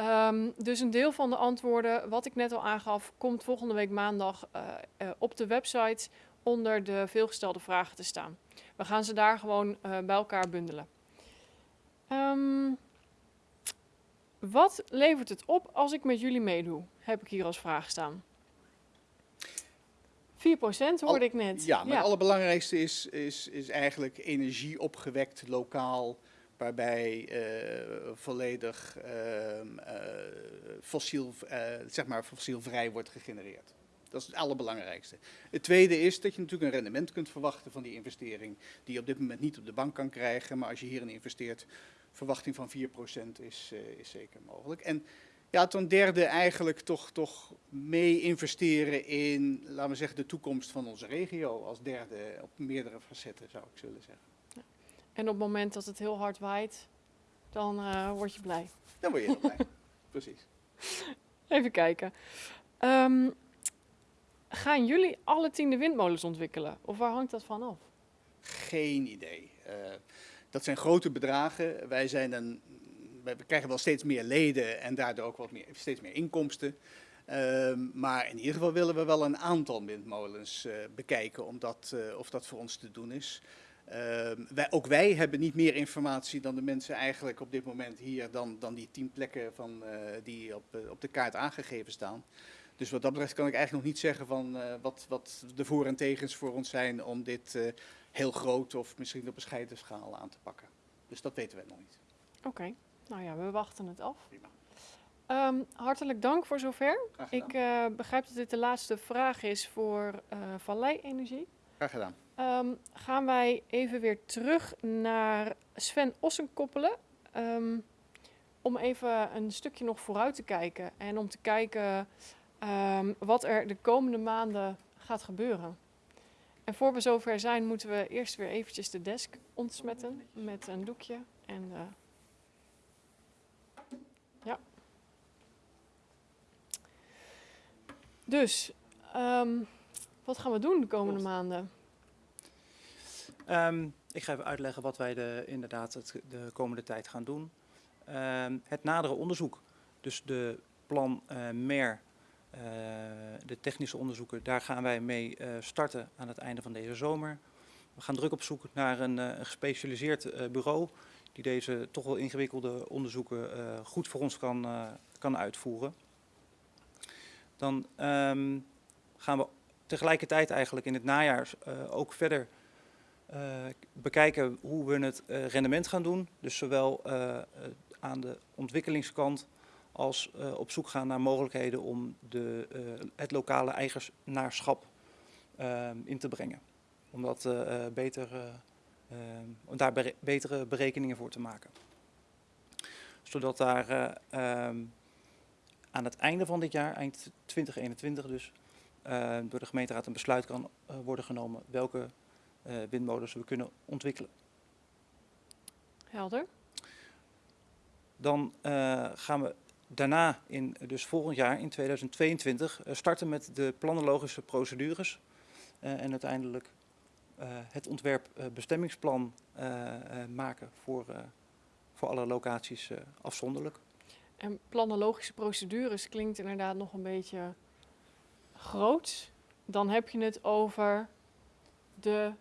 Um, dus een deel van de antwoorden, wat ik net al aangaf, komt volgende week maandag uh, uh, op de website onder de veelgestelde vragen te staan. We gaan ze daar gewoon uh, bij elkaar bundelen. Um, wat levert het op als ik met jullie meedoe? Heb ik hier als vraag staan. 4% hoorde Al, ik net. Ja, maar ja. het allerbelangrijkste is, is, is eigenlijk energie opgewekt lokaal waarbij uh, volledig uh, uh, fossiel, zeg maar fossielvrij wordt gegenereerd. Dat is het allerbelangrijkste. Het tweede is dat je natuurlijk een rendement kunt verwachten van die investering, die je op dit moment niet op de bank kan krijgen, maar als je hierin investeert, verwachting van 4% is, is zeker mogelijk. En ja, ten derde eigenlijk toch, toch mee investeren in, laten we zeggen, de toekomst van onze regio als derde op meerdere facetten zou ik zullen zeggen. En op het moment dat het heel hard waait, dan uh, word je blij. Dan word je heel blij, precies. Even kijken. Um, gaan jullie alle tien de windmolens ontwikkelen? Of waar hangt dat van af? Geen idee. Uh, dat zijn grote bedragen. Wij zijn een, wij krijgen wel steeds meer leden en daardoor ook wat meer, steeds meer inkomsten. Uh, maar in ieder geval willen we wel een aantal windmolens uh, bekijken om dat, of dat voor ons te doen is. Uh, wij, ook wij hebben niet meer informatie dan de mensen eigenlijk op dit moment hier, dan, dan die tien plekken van, uh, die op, uh, op de kaart aangegeven staan. Dus wat dat betreft kan ik eigenlijk nog niet zeggen van wat, wat de voor- en tegens voor ons zijn om dit heel groot of misschien op een scheidenschaal aan te pakken. Dus dat weten we nog niet. Oké. Okay. Nou ja, we wachten het af. Ehm, hartelijk dank voor zover. Ik eh, begrijp dat dit de laatste vraag is voor Vallei Energie. Graag gedaan. Um, gaan wij even weer terug naar Sven Ossen koppelen. Um, om even een stukje nog vooruit te kijken. En om te kijken um, wat er de komende maanden gaat gebeuren. En voor we zover zijn, moeten we eerst weer eventjes de desk ontsmetten met een doekje. En uh, ja. Dus, wat gaan we doen de komende maanden? Um, ik ga even uitleggen wat wij de, inderdaad het, de komende tijd gaan doen. Um, het nadere onderzoek, dus de plan uh, MER, uh, de technische onderzoeken, daar gaan wij mee uh, starten aan het einde van deze zomer. We gaan druk op zoek naar een, een gespecialiseerd bureau die deze toch wel ingewikkelde onderzoeken goed voor ons kan, kan uitvoeren. Dan um, gaan we tegelijkertijd eigenlijk in het najaar ook verder uh, bekijken hoe we het uh, rendement gaan doen. Dus zowel aan de ontwikkelingskant als op zoek gaan naar mogelijkheden om de, het lokale eigenaarschap in te brengen. Om, dat, beter, daar betere berekeningen voor te maken. Zodat daar aan het einde van dit jaar, eind 2021 dus, door de gemeenteraad een besluit kan worden genomen welke uh, windmolens we kunnen ontwikkelen. Helder. Dan gaan we daarna, in, dus volgend jaar in 2022, uh, starten met de planologische procedures. en uiteindelijk het ontwerp bestemmingsplan maken voor, voor alle locaties afzonderlijk. En planologische procedures klinkt inderdaad nog een beetje groot. Dan heb je het over de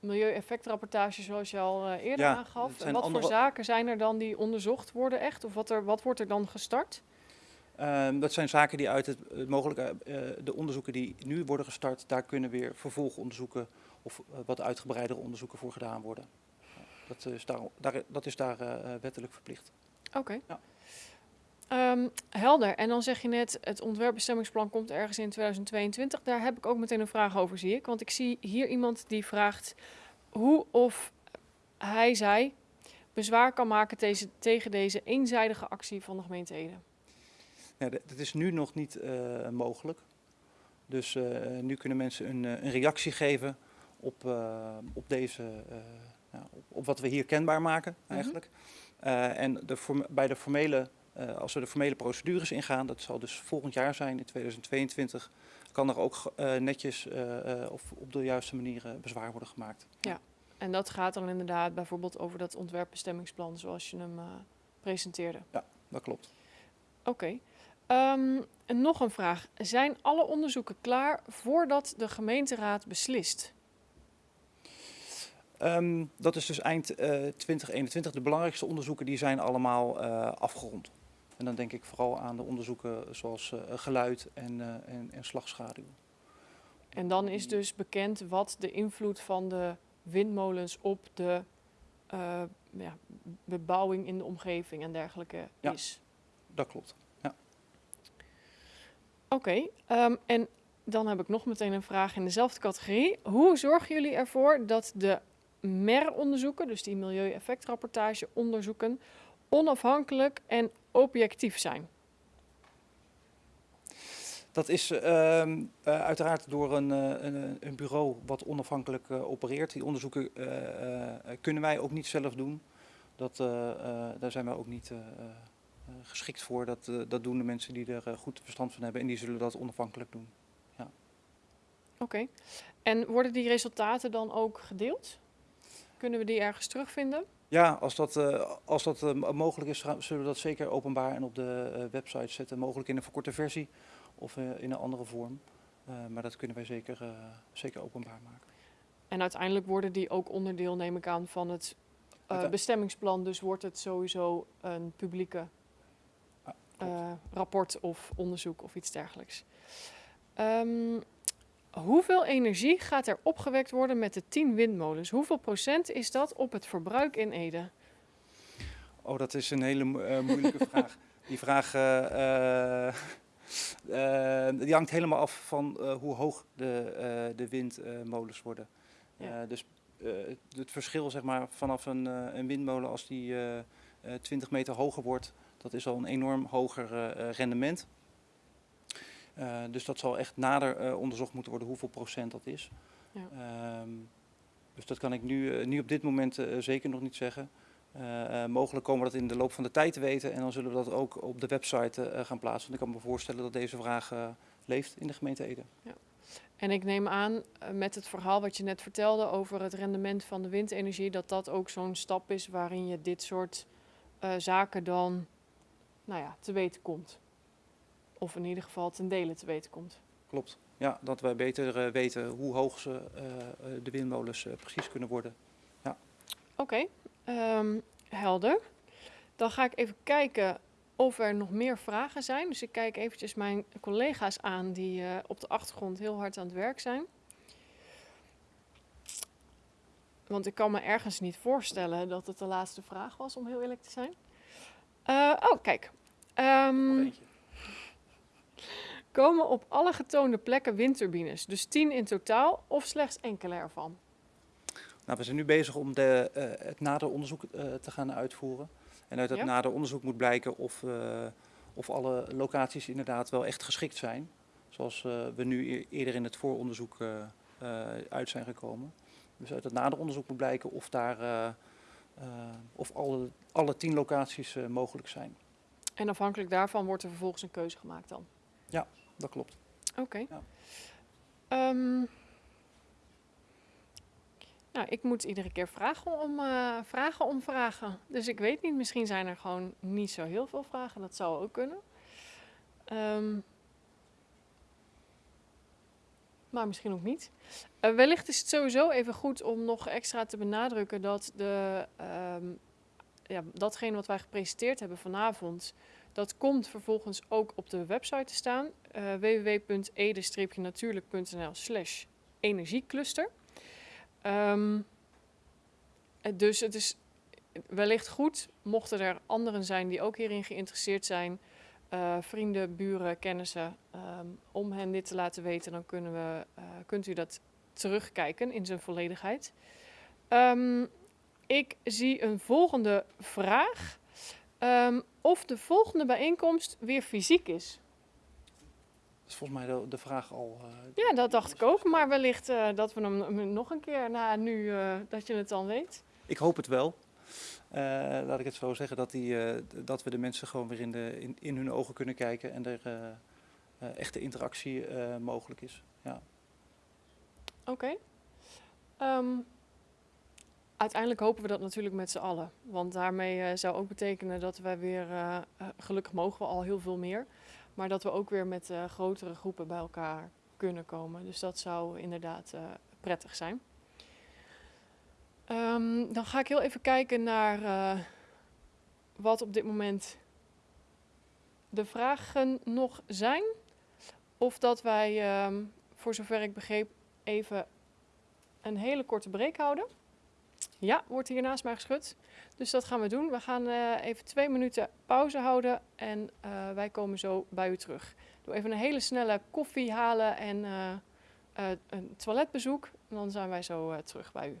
milieueffectrapportage zoals je al uh, eerder ja, aangaf. En wat andere... voor zaken zijn er dan die onderzocht worden echt? Of wat, er, wat wordt er dan gestart? Uh, dat zijn zaken die uit het, het mogelijke, uh, de onderzoeken die nu worden gestart, daar kunnen weer vervolgonderzoeken of uh, wat uitgebreidere onderzoeken voor gedaan worden. Dat is daar, daar dat is daar wettelijk verplicht. Oké. Okay. Ja. Um, helder. En dan zeg je net, het ontwerpbestemmingsplan komt ergens in 2022. Daar heb ik ook meteen een vraag over, zie ik. Want ik zie hier iemand die vraagt hoe of hij, zij, bezwaar kan maken deze, tegen deze eenzijdige actie van de gemeente Ede. Ja, dat is nu nog niet uh, mogelijk. Dus uh, nu kunnen mensen een, een reactie geven op, uh, op, deze, nou, op, op, wat we hier kenbaar maken eigenlijk. Mm -hmm. en de, bij de formele als we de formele procedures ingaan, dat zal dus volgend jaar zijn, in 2022, kan er ook uh, netjes uh, of op de juiste manier bezwaar worden gemaakt. Ja, en dat gaat dan inderdaad bijvoorbeeld over dat ontwerpbestemmingsplan zoals je hem presenteerde. Ja, dat klopt. Oké. Okay. Um, en nog een vraag. Zijn alle onderzoeken klaar voordat de gemeenteraad beslist? Um, dat is dus eind 2021. De belangrijkste onderzoeken die zijn allemaal afgerond. En dan denk ik vooral aan de onderzoeken zoals uh, geluid en, uh, en, en slagschaduw. En dan is dus bekend wat de invloed van de windmolens op de uh, ja, bebouwing in de omgeving en dergelijke ja, is. Dat klopt. Ja. Oké, okay, um, en dan heb ik nog meteen een vraag in dezelfde categorie. Hoe zorgen jullie ervoor dat de MER-onderzoeken, dus die milieueffectrapportage onderzoeken, onafhankelijk en objectief zijn? Dat is uh, uh, uiteraard door een, uh, een, een, bureau wat onafhankelijk opereert. Die onderzoeken kunnen wij ook niet zelf doen. Dat, daar zijn wij ook niet geschikt voor. Dat, dat doen de mensen die er goed verstand van hebben en die zullen dat onafhankelijk doen. Ja. Oké. Okay. En worden die resultaten dan ook gedeeld? Kunnen we die ergens terugvinden? Ja, als dat, uh, als dat uh, mogelijk is, zullen we dat zeker openbaar en op de uh, website zetten. Mogelijk in een verkorte versie of in een andere vorm. maar dat kunnen wij zeker, zeker openbaar maken. En uiteindelijk worden die ook onderdeel, neem ik aan, van het bestemmingsplan. Dus wordt het sowieso een publieke ah, rapport of onderzoek of iets dergelijks. Um, Hoeveel energie gaat er opgewekt worden met de 10 windmolens? Hoeveel procent is dat op het verbruik in Ede? Oh, dat is een hele eh, moeilijke vraag. Die vraag eh, eh, die hangt helemaal af van hoe hoog de, de windmolens worden. Ja. Dus het, verschil zeg maar, vanaf een, een windmolen als die eh, eh, 20 meter hoger wordt, dat is al een enorm hoger rendement. Eh, dus dat zal echt nader eh, onderzocht moeten worden hoeveel procent dat is. Ja. Ehm, dus dat kan ik nu, eh, nu op dit moment zeker nog niet zeggen. Mogelijk komen we dat in de loop van de tijd te weten en dan zullen we dat ook op de website gaan plaatsen. Want ik kan me voorstellen dat deze vraag leeft in de gemeente Ede. En ik neem aan, met het verhaal wat je net vertelde over het rendement van de windenergie, dat dat ook zo'n stap is waarin je dit soort zaken dan nou ja, te weten komt. Of in ieder geval ten dele te weten komt. Klopt. Ja, dat wij beter eh, weten hoe hoog ze, eh, eh, de windmolens precies kunnen worden. Oké, ehm, helder. Dan ga ik even kijken of er nog meer vragen zijn. Dus ik kijk eventjes mijn collega's aan die op de achtergrond heel hard aan het werk zijn. Want ik kan me ergens niet voorstellen dat het de laatste vraag was, om heel eerlijk te zijn. Oh, kijk. Ehm, Nog eentje. Komen op alle getoonde plekken windturbines, dus 10 in totaal of slechts enkele ervan? Nou, we zijn nu bezig om de, eh, het nader onderzoek eh, te gaan uitvoeren. En uit dat Ja. nader onderzoek moet blijken of, eh, of alle locaties inderdaad wel echt geschikt zijn. Zoals we nu e- eerder in het vooronderzoek uit zijn gekomen. Dus uit het nader onderzoek moet blijken of, daar, of alle, alle tien locaties mogelijk zijn. En afhankelijk daarvan wordt er vervolgens een keuze gemaakt dan. Dat klopt. Oké. Ja. Ehm, nou, ik moet iedere keer vragen om, eh, vragen om vragen. Dus ik weet niet, misschien zijn er gewoon niet zo heel veel vragen. Dat zou ook kunnen. Ehm, maar misschien ook niet. Eh, wellicht is het sowieso even goed om nog extra te benadrukken dat de, ehm, ja, datgene wat wij gepresenteerd hebben vanavond, dat komt vervolgens ook op de website te staan. eh www.ede-natuurlijk.nl slash energiecluster. Ehm, eh, dus het is wellicht goed, mochten er anderen zijn die ook hierin geïnteresseerd zijn, eh, vrienden, buren, kennissen, ehm, om hen dit te laten weten, dan kunnen we, kunt u dat terugkijken in zijn volledigheid. Ehm, ik zie een volgende vraag. Ehm, of de volgende bijeenkomst weer fysiek is. Dat is volgens mij de, de vraag al. eh, Ja, dat dacht ik ook. Maar wellicht eh, dat we hem nog een keer na nu eh, dat je het dan weet. Ik hoop het wel. Laat ik het zo zeggen, dat, die, dat we de mensen gewoon weer in, de, in, in hun ogen kunnen kijken en er echte interactie mogelijk is. Ja. Oké. Ehm, uiteindelijk hopen we dat natuurlijk met z'n allen. Want daarmee eh, zou ook betekenen dat wij weer, eh, eh, gelukkig mogen we al heel veel meer, maar dat we ook weer met grotere groepen bij elkaar kunnen komen. Dus dat zou inderdaad prettig zijn. Ehm, dan ga ik heel even kijken naar wat op dit moment de vragen nog zijn. Of dat wij, ehm, voor zover ik begreep, even een hele korte break houden. Ja, wordt hier naast mij geschud. Dus dat gaan we doen. We gaan eh, even twee minuten pauze houden en eh, wij komen zo bij u terug. Doe even een hele snelle koffie halen en eh, een toiletbezoek. En dan zijn wij zo terug bij u.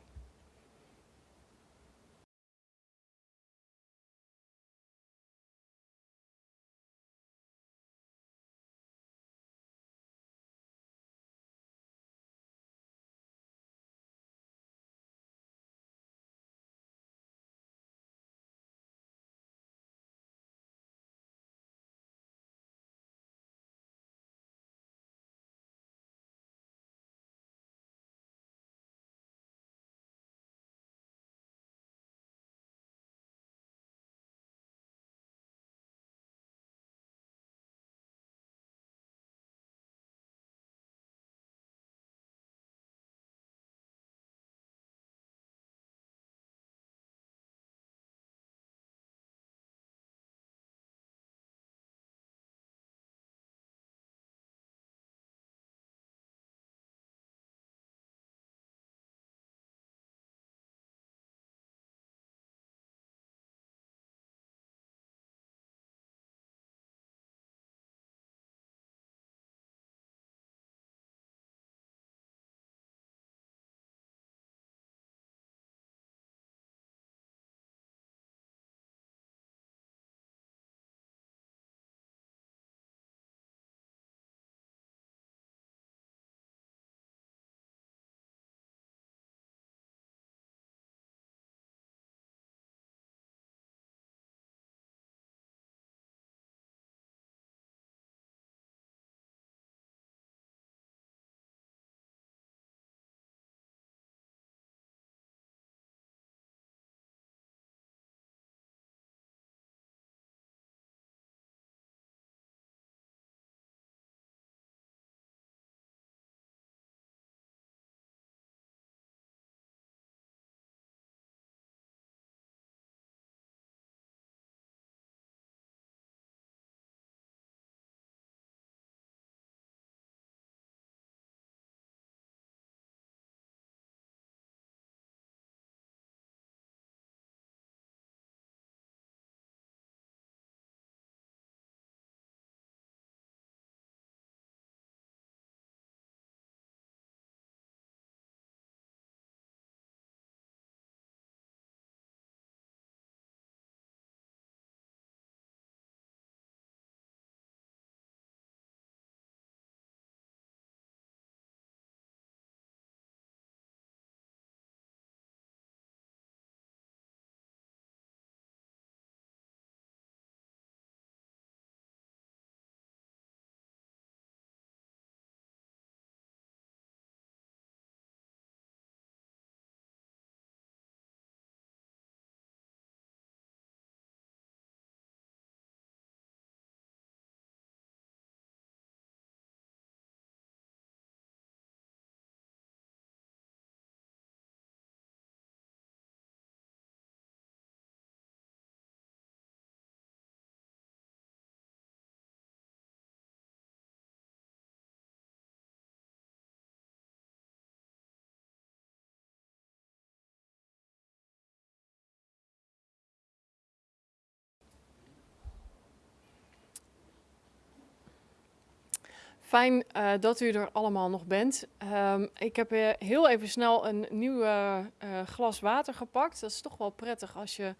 Fijn eh, dat u er allemaal nog bent. Ehm, ik heb eh, heel even snel een nieuw eh, glas water gepakt. Dat is toch wel prettig als je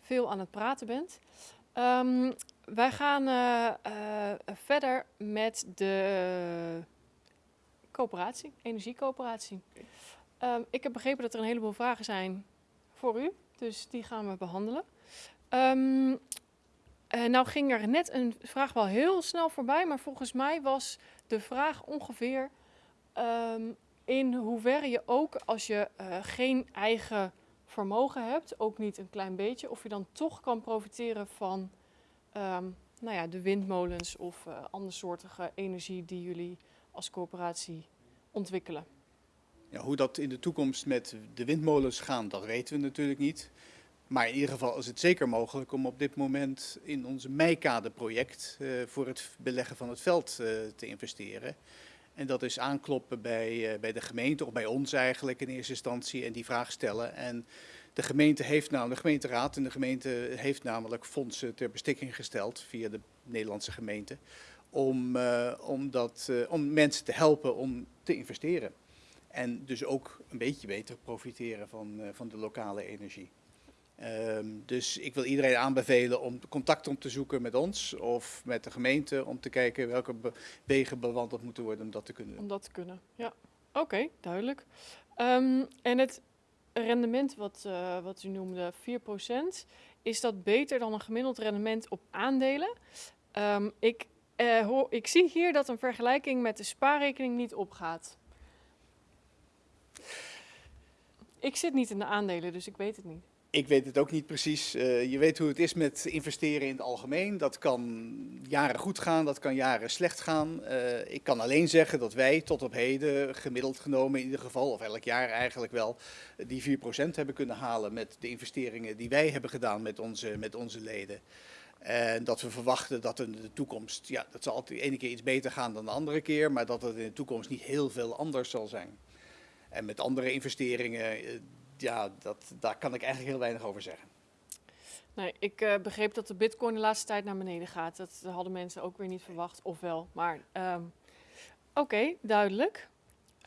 veel aan het praten bent. Ehm, wij gaan verder met de coöperatie, energiecoöperatie. Ehm, ik heb begrepen dat er een heleboel vragen zijn voor u, dus die gaan we behandelen. Ehm, eh, nou ging er net een vraag wel heel snel voorbij, maar volgens mij was de vraag ongeveer ehm, in hoeverre je ook als je eh, geen eigen vermogen hebt, ook niet een klein beetje, of je dan toch kan profiteren van ehm, nou ja, de windmolens of uh, andersoortige energie die jullie als coöperatie ontwikkelen. Ja, hoe dat in de toekomst met de windmolens gaat, dat weten we natuurlijk niet. Maar in ieder geval is het zeker mogelijk om op dit moment in onze Meikade-project uh, voor het beleggen van het veld uh, te investeren. En dat is aankloppen bij, uh, bij de gemeente, of bij ons eigenlijk in eerste instantie, en die vraag stellen. En de gemeente heeft nou, de gemeenteraad en de gemeente heeft namelijk fondsen ter beschikking gesteld via de Nederlandse gemeente. Om, om, dat, om mensen te helpen om te investeren. En dus ook een beetje beter profiteren van, van de lokale energie. Um, dus ik wil iedereen aanbevelen om contact om te zoeken met ons of met de gemeente om te kijken welke wegen bewandeld moeten worden om dat te kunnen. Om dat te kunnen, ja. Oké, duidelijk. Um, en het rendement wat, uh, wat u noemde, 4%, is dat beter dan een gemiddeld rendement op aandelen? Um, ik, uh, hoor, ik zie hier dat een vergelijking met de spaarrekening niet opgaat. Ik zit niet in de aandelen, dus ik weet het niet. Ik weet het ook niet precies. Uh, je weet hoe het is met investeren in het algemeen. Dat kan jaren goed gaan, dat kan jaren slecht gaan. Uh, ik kan alleen zeggen dat wij tot op heden, gemiddeld genomen in ieder geval, of elk jaar eigenlijk wel, die 4% hebben kunnen halen met de investeringen die wij hebben gedaan met onze, met onze leden. En dat we verwachten dat in de toekomst, ja, dat zal altijd de ene keer iets beter gaan dan de andere keer, maar dat het in de toekomst niet heel veel anders zal zijn. En met andere investeringen ja, dat, daar kan ik eigenlijk heel weinig over zeggen. Nee, ik uh, begreep dat de bitcoin de laatste tijd naar beneden gaat. Dat hadden mensen ook weer niet verwacht, ofwel. Maar um, oké, okay, duidelijk.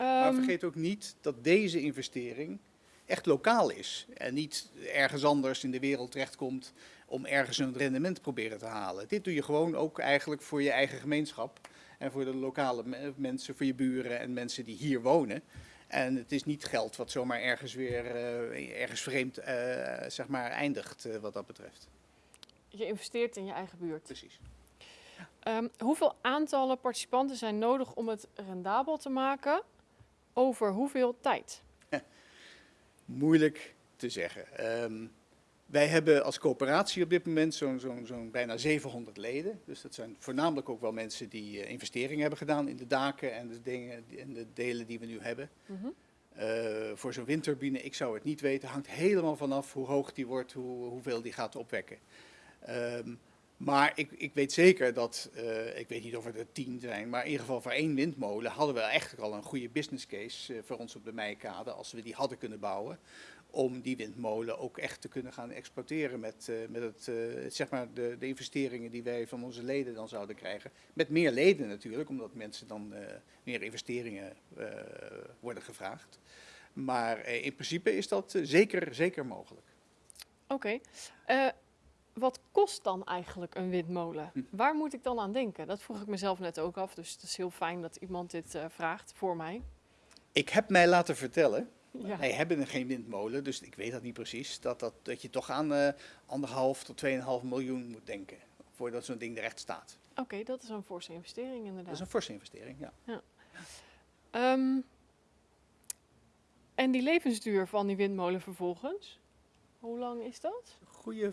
Um, maar vergeet ook niet dat deze investering echt lokaal is. En niet ergens anders in de wereld terechtkomt om ergens een rendement te proberen te halen. Dit doe je gewoon ook eigenlijk voor je eigen gemeenschap. En voor de lokale mensen, voor je buren en mensen die hier wonen. En het is niet geld wat zomaar ergens weer uh, ergens vreemd uh, zeg maar eindigt uh, wat dat betreft. Je investeert in je eigen buurt. Precies. Um, hoeveel aantallen participanten zijn nodig om het rendabel te maken? Over hoeveel tijd? Moeilijk te zeggen. Um, wij hebben als coöperatie op dit moment zo'n zo, zo bijna 700 leden. Dus dat zijn voornamelijk ook wel mensen die uh, investeringen hebben gedaan in de daken en de, dingen, en de delen die we nu hebben. Mm -hmm. uh, voor zo'n windturbine, ik zou het niet weten, hangt helemaal vanaf hoe hoog die wordt, hoe, hoeveel die gaat opwekken. Um, maar ik, ik, weet zeker dat, uh, ik weet niet of het er tien zijn, maar in ieder geval voor één windmolen hadden we echt al een goede business case voor ons op de Meikade, als we die hadden kunnen bouwen om die windmolen ook echt te kunnen gaan exploiteren met, uh, met het, uh, zeg maar de, de, investeringen die wij van onze leden dan zouden krijgen. Met meer leden natuurlijk, omdat mensen dan uh, meer investeringen worden gevraagd. Maar in principe is dat zeker, zeker mogelijk. Oké. Okay. wat kost dan eigenlijk een windmolen? Hm. Waar moet ik dan aan denken? Dat vroeg ik mezelf net ook af, dus het is heel fijn dat iemand dit vraagt voor mij. Ik heb mij laten vertellen ja. Wij hebben geen windmolen, dus ik weet dat niet precies. Dat, dat, dat je toch aan uh, anderhalf tot 2,5 miljoen moet denken voordat zo'n ding er echt staat. Oké, okay, dat is een forse investering inderdaad. Dat is een forse investering, ja. ja. Um, en die levensduur van die windmolen vervolgens, hoe lang is dat? Goeie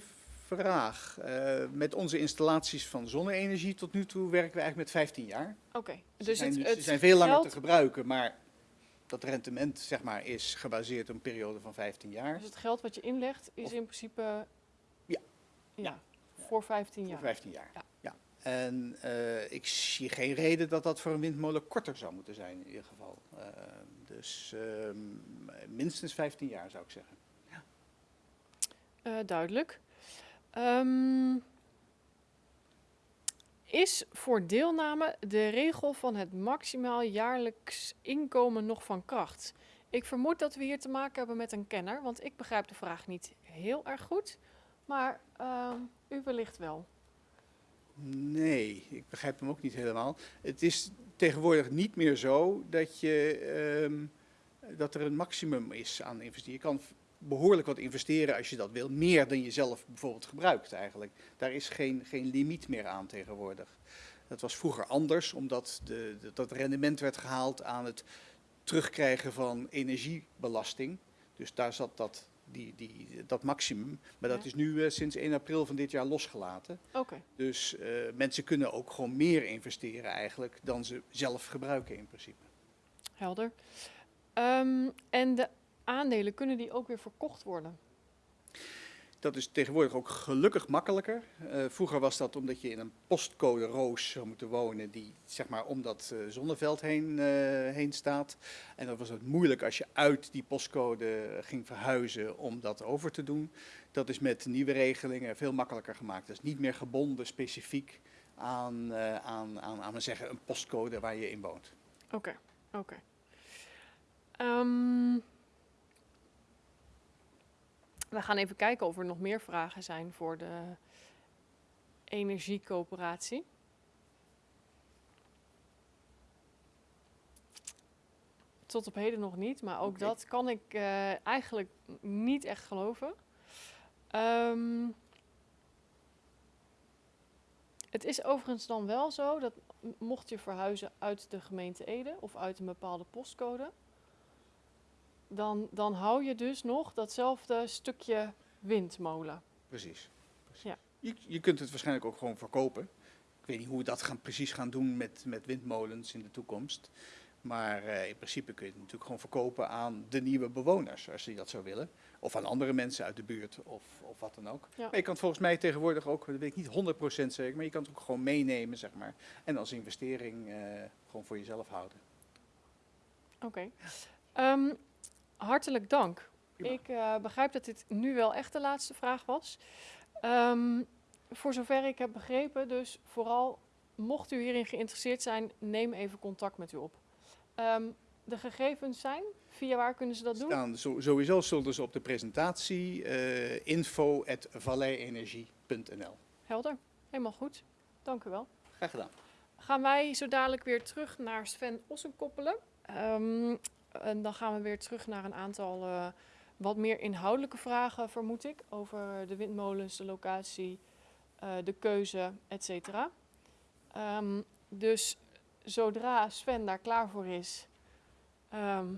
vraag. Uh, met onze installaties van zonne-energie tot nu toe werken we eigenlijk met 15 jaar. Oké, okay, dus ze zijn, het, het ze zijn veel langer te gebruiken, maar dat rendement zeg maar, is gebaseerd op een periode van 15 jaar. Dus het geld wat je inlegt is of, in principe ja. Ja, ja. voor 15 jaar? Voor 15 jaar, ja. ja. En uh, ik zie geen reden dat dat voor een windmolen korter zou moeten zijn in ieder geval. Uh, dus uh, minstens 15 jaar zou ik zeggen. Ja. Uh, duidelijk. Um, is voor deelname de regel van het maximaal jaarlijks inkomen nog van kracht? Ik vermoed dat we hier te maken hebben met een kenner, want ik begrijp de vraag niet heel erg goed. Maar ehm, u wellicht wel. Nee, ik begrijp hem ook niet helemaal. Het is tegenwoordig niet meer zo dat, je, ehm, dat er een maximum is aan investeren. Je kan behoorlijk wat investeren als je dat wil. Meer dan je zelf bijvoorbeeld gebruikt eigenlijk. Daar is geen, geen limiet meer aan tegenwoordig. Dat was vroeger anders, omdat de, de, dat rendement werd gehaald aan het terugkrijgen van energiebelasting. Dus daar zat dat, die, die, dat maximum. Maar dat Ja. is nu eh, sinds 1 april van dit jaar losgelaten. Oké, Dus eh, mensen kunnen ook gewoon meer investeren eigenlijk dan ze zelf gebruiken in principe. helder. Ehm, en de aandelen, kunnen die ook weer verkocht worden? Dat is tegenwoordig ook gelukkig makkelijker. Eh, vroeger was dat omdat je in een postcode roos zou moeten wonen die zeg maar om dat eh, zonneveld heen, eh, heen staat. En dan was het moeilijk als je uit die postcode ging verhuizen om dat over te doen. Dat is met nieuwe regelingen veel makkelijker gemaakt. Dat is niet meer gebonden specifiek aan, aan, aan, aan zeggen, een postcode waar je in woont. Oké, oké. Ehm, we gaan even kijken of er nog meer vragen zijn voor de energiecoöperatie. Tot op heden nog niet, maar ook dat kan ik eh, eigenlijk niet echt geloven. Ehm, het is overigens dan wel zo dat mocht je verhuizen uit de gemeente Ede of uit een bepaalde postcode, dan, dan hou je dus nog datzelfde stukje windmolen. Precies. precies. Ja. Je, je kunt het waarschijnlijk ook gewoon verkopen. Ik weet niet hoe we dat gaan, precies gaan doen met, met windmolens in de toekomst. Maar eh, in principe kun je het natuurlijk gewoon verkopen aan de nieuwe bewoners, als die dat zou willen. Of aan andere mensen uit de buurt, of, of wat dan ook. Ja. Maar je kan het volgens mij tegenwoordig ook, dat weet ik niet 100% zeker, maar je kan het ook gewoon meenemen, zeg maar. En als investering eh, gewoon voor jezelf houden. Oké. Ehm, hartelijk dank. Prima. Ik eh, begrijp dat dit nu wel echt de laatste vraag was. Ehm, voor zover ik heb begrepen, dus vooral mocht u hierin geïnteresseerd zijn, neem even contact met u op. Ehm, de gegevens zijn, via waar kunnen ze dat doen? Staan, zo- sowieso zullen ze op de presentatie uh, info.valleienergie.nl. Helder, helemaal goed. Dank u wel. Graag gedaan. Gaan wij zo dadelijk weer terug naar Sven Ossenkoppelen. Ehm, en dan gaan we weer terug naar een aantal eh, wat meer inhoudelijke vragen, vermoed ik. Over de windmolens, de locatie, eh, de keuze, et cetera. Ehm, dus zodra Sven daar klaar voor is, ehm,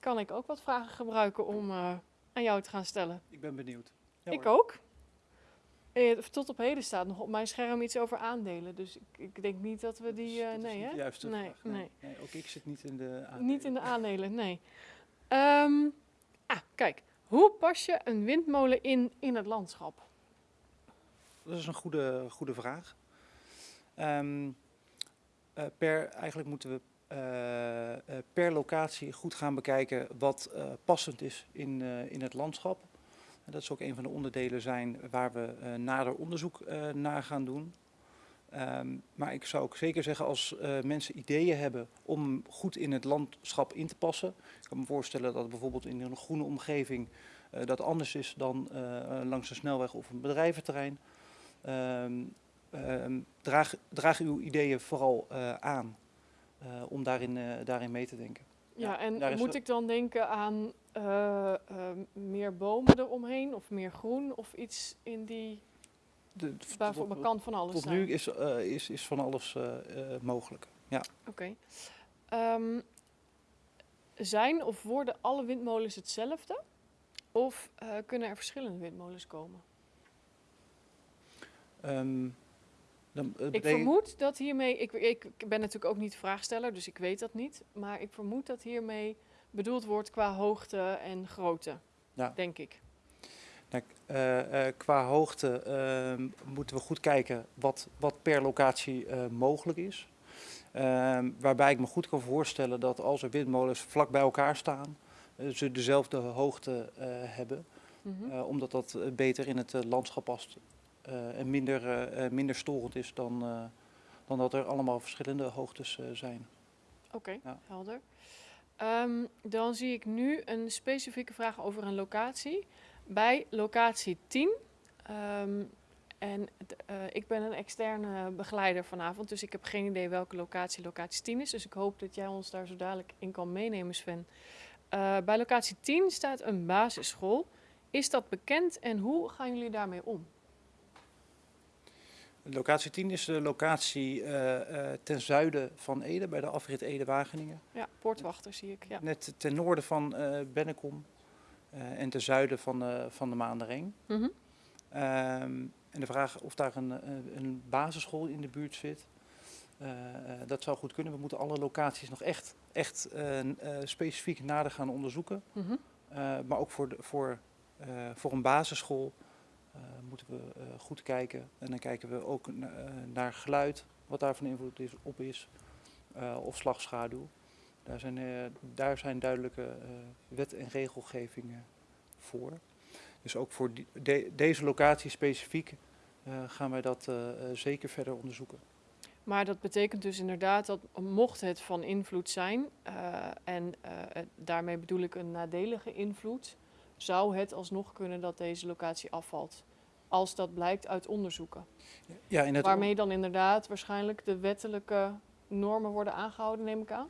kan ik ook wat vragen gebruiken om eh, aan jou te gaan stellen. Ik ben benieuwd. Ja, ik ook. Tot op heden staat nog op mijn scherm iets over aandelen. Dus ik, ik denk niet dat we die... eh, dat is nee, hè? de juiste Nee, nee. nee. Ook ik zit niet in de Niet in de aandelen. aandelen, nee. Ehm, ah, kijk. Hoe pas je een windmolen in in het landschap? Dat is een goede, goede vraag. Ehm, eh, per, eigenlijk moeten we eh, per locatie goed gaan bekijken wat passend is in, in het landschap. Dat is ook een van de onderdelen zijn waar we eh, nader onderzoek eh, naar gaan doen. Ehm, maar ik zou ook zeker zeggen als eh, mensen ideeën hebben om goed in het landschap in te passen. Ik kan me voorstellen dat bijvoorbeeld in een groene omgeving dat anders is dan langs een snelweg of een bedrijventerrein. Ehm, ehm, draag, draag uw ideeën vooral aan om daarin, daarin mee te denken. Ja, en moet ik dan denken aan eh, eh, meer bomen eromheen of meer groen of iets in die... De, Waarvoor tot, kan van alles tot zijn. nu is, eh, is, is van alles mogelijk. Ja. Oké. Ehm, zijn of worden alle windmolens hetzelfde? Of kunnen er verschillende windmolens komen? Ehm, dan, eh, Ik vermoed dat hiermee, ik, ik ben natuurlijk ook niet vraagsteller, dus ik weet dat niet. Maar ik vermoed dat hiermee bedoeld wordt qua hoogte en grootte, Ja. denk ik. Nou, eh, eh, qua hoogte ehm, moeten we goed kijken wat, wat per locatie mogelijk is. Ehm, waarbij ik me goed kan voorstellen dat als er windmolens vlak bij elkaar staan, ze dezelfde hoogte hebben. Mhm. Omdat dat beter in het landschap past. Eh, en minder, eh, eh, minder storend is dan, dan dat er allemaal verschillende hoogtes zijn. Oké, Ja. helder. Ehm, dan zie ik nu een specifieke vraag over een locatie. Bij locatie 10. ehm, en ik ben een externe begeleider vanavond, dus ik heb geen idee welke locatie locatie 10 is. Dus ik hoop dat jij ons daar zo dadelijk in kan meenemen, Sven. Bij locatie 10 staat een basisschool. Is dat bekend en hoe gaan jullie daarmee om? Locatie 10 is de locatie eh, eh, ten zuiden van Ede, bij de afrit Ede-Wageningen. Ja, poortwachter zie ik. Ja. Net ten noorden van eh Bennekom en ten zuiden van, eh, van de Maandereng. Mhm. Ehm, en de vraag of daar een, een basisschool in de buurt zit, dat zou goed kunnen. We moeten alle locaties nog echt, echt specifiek nader gaan onderzoeken. Mhm. Maar ook voor, de, voor, voor een basisschool we eh, goed kijken. En dan kijken we ook eh, naar geluid, wat daar van invloed is, op is, eh, of slagschaduw. Daar zijn, daar zijn duidelijke wet- en regelgevingen voor. Dus ook voor deze locatie specifiek gaan wij dat zeker verder onderzoeken. Maar dat betekent dus inderdaad dat mocht het van invloed zijn, en daarmee bedoel ik een nadelige invloed, zou het alsnog kunnen dat deze locatie afvalt. Als dat blijkt uit onderzoeken. Ja, in het Waarmee dan inderdaad waarschijnlijk de wettelijke normen worden aangehouden, neem ik aan.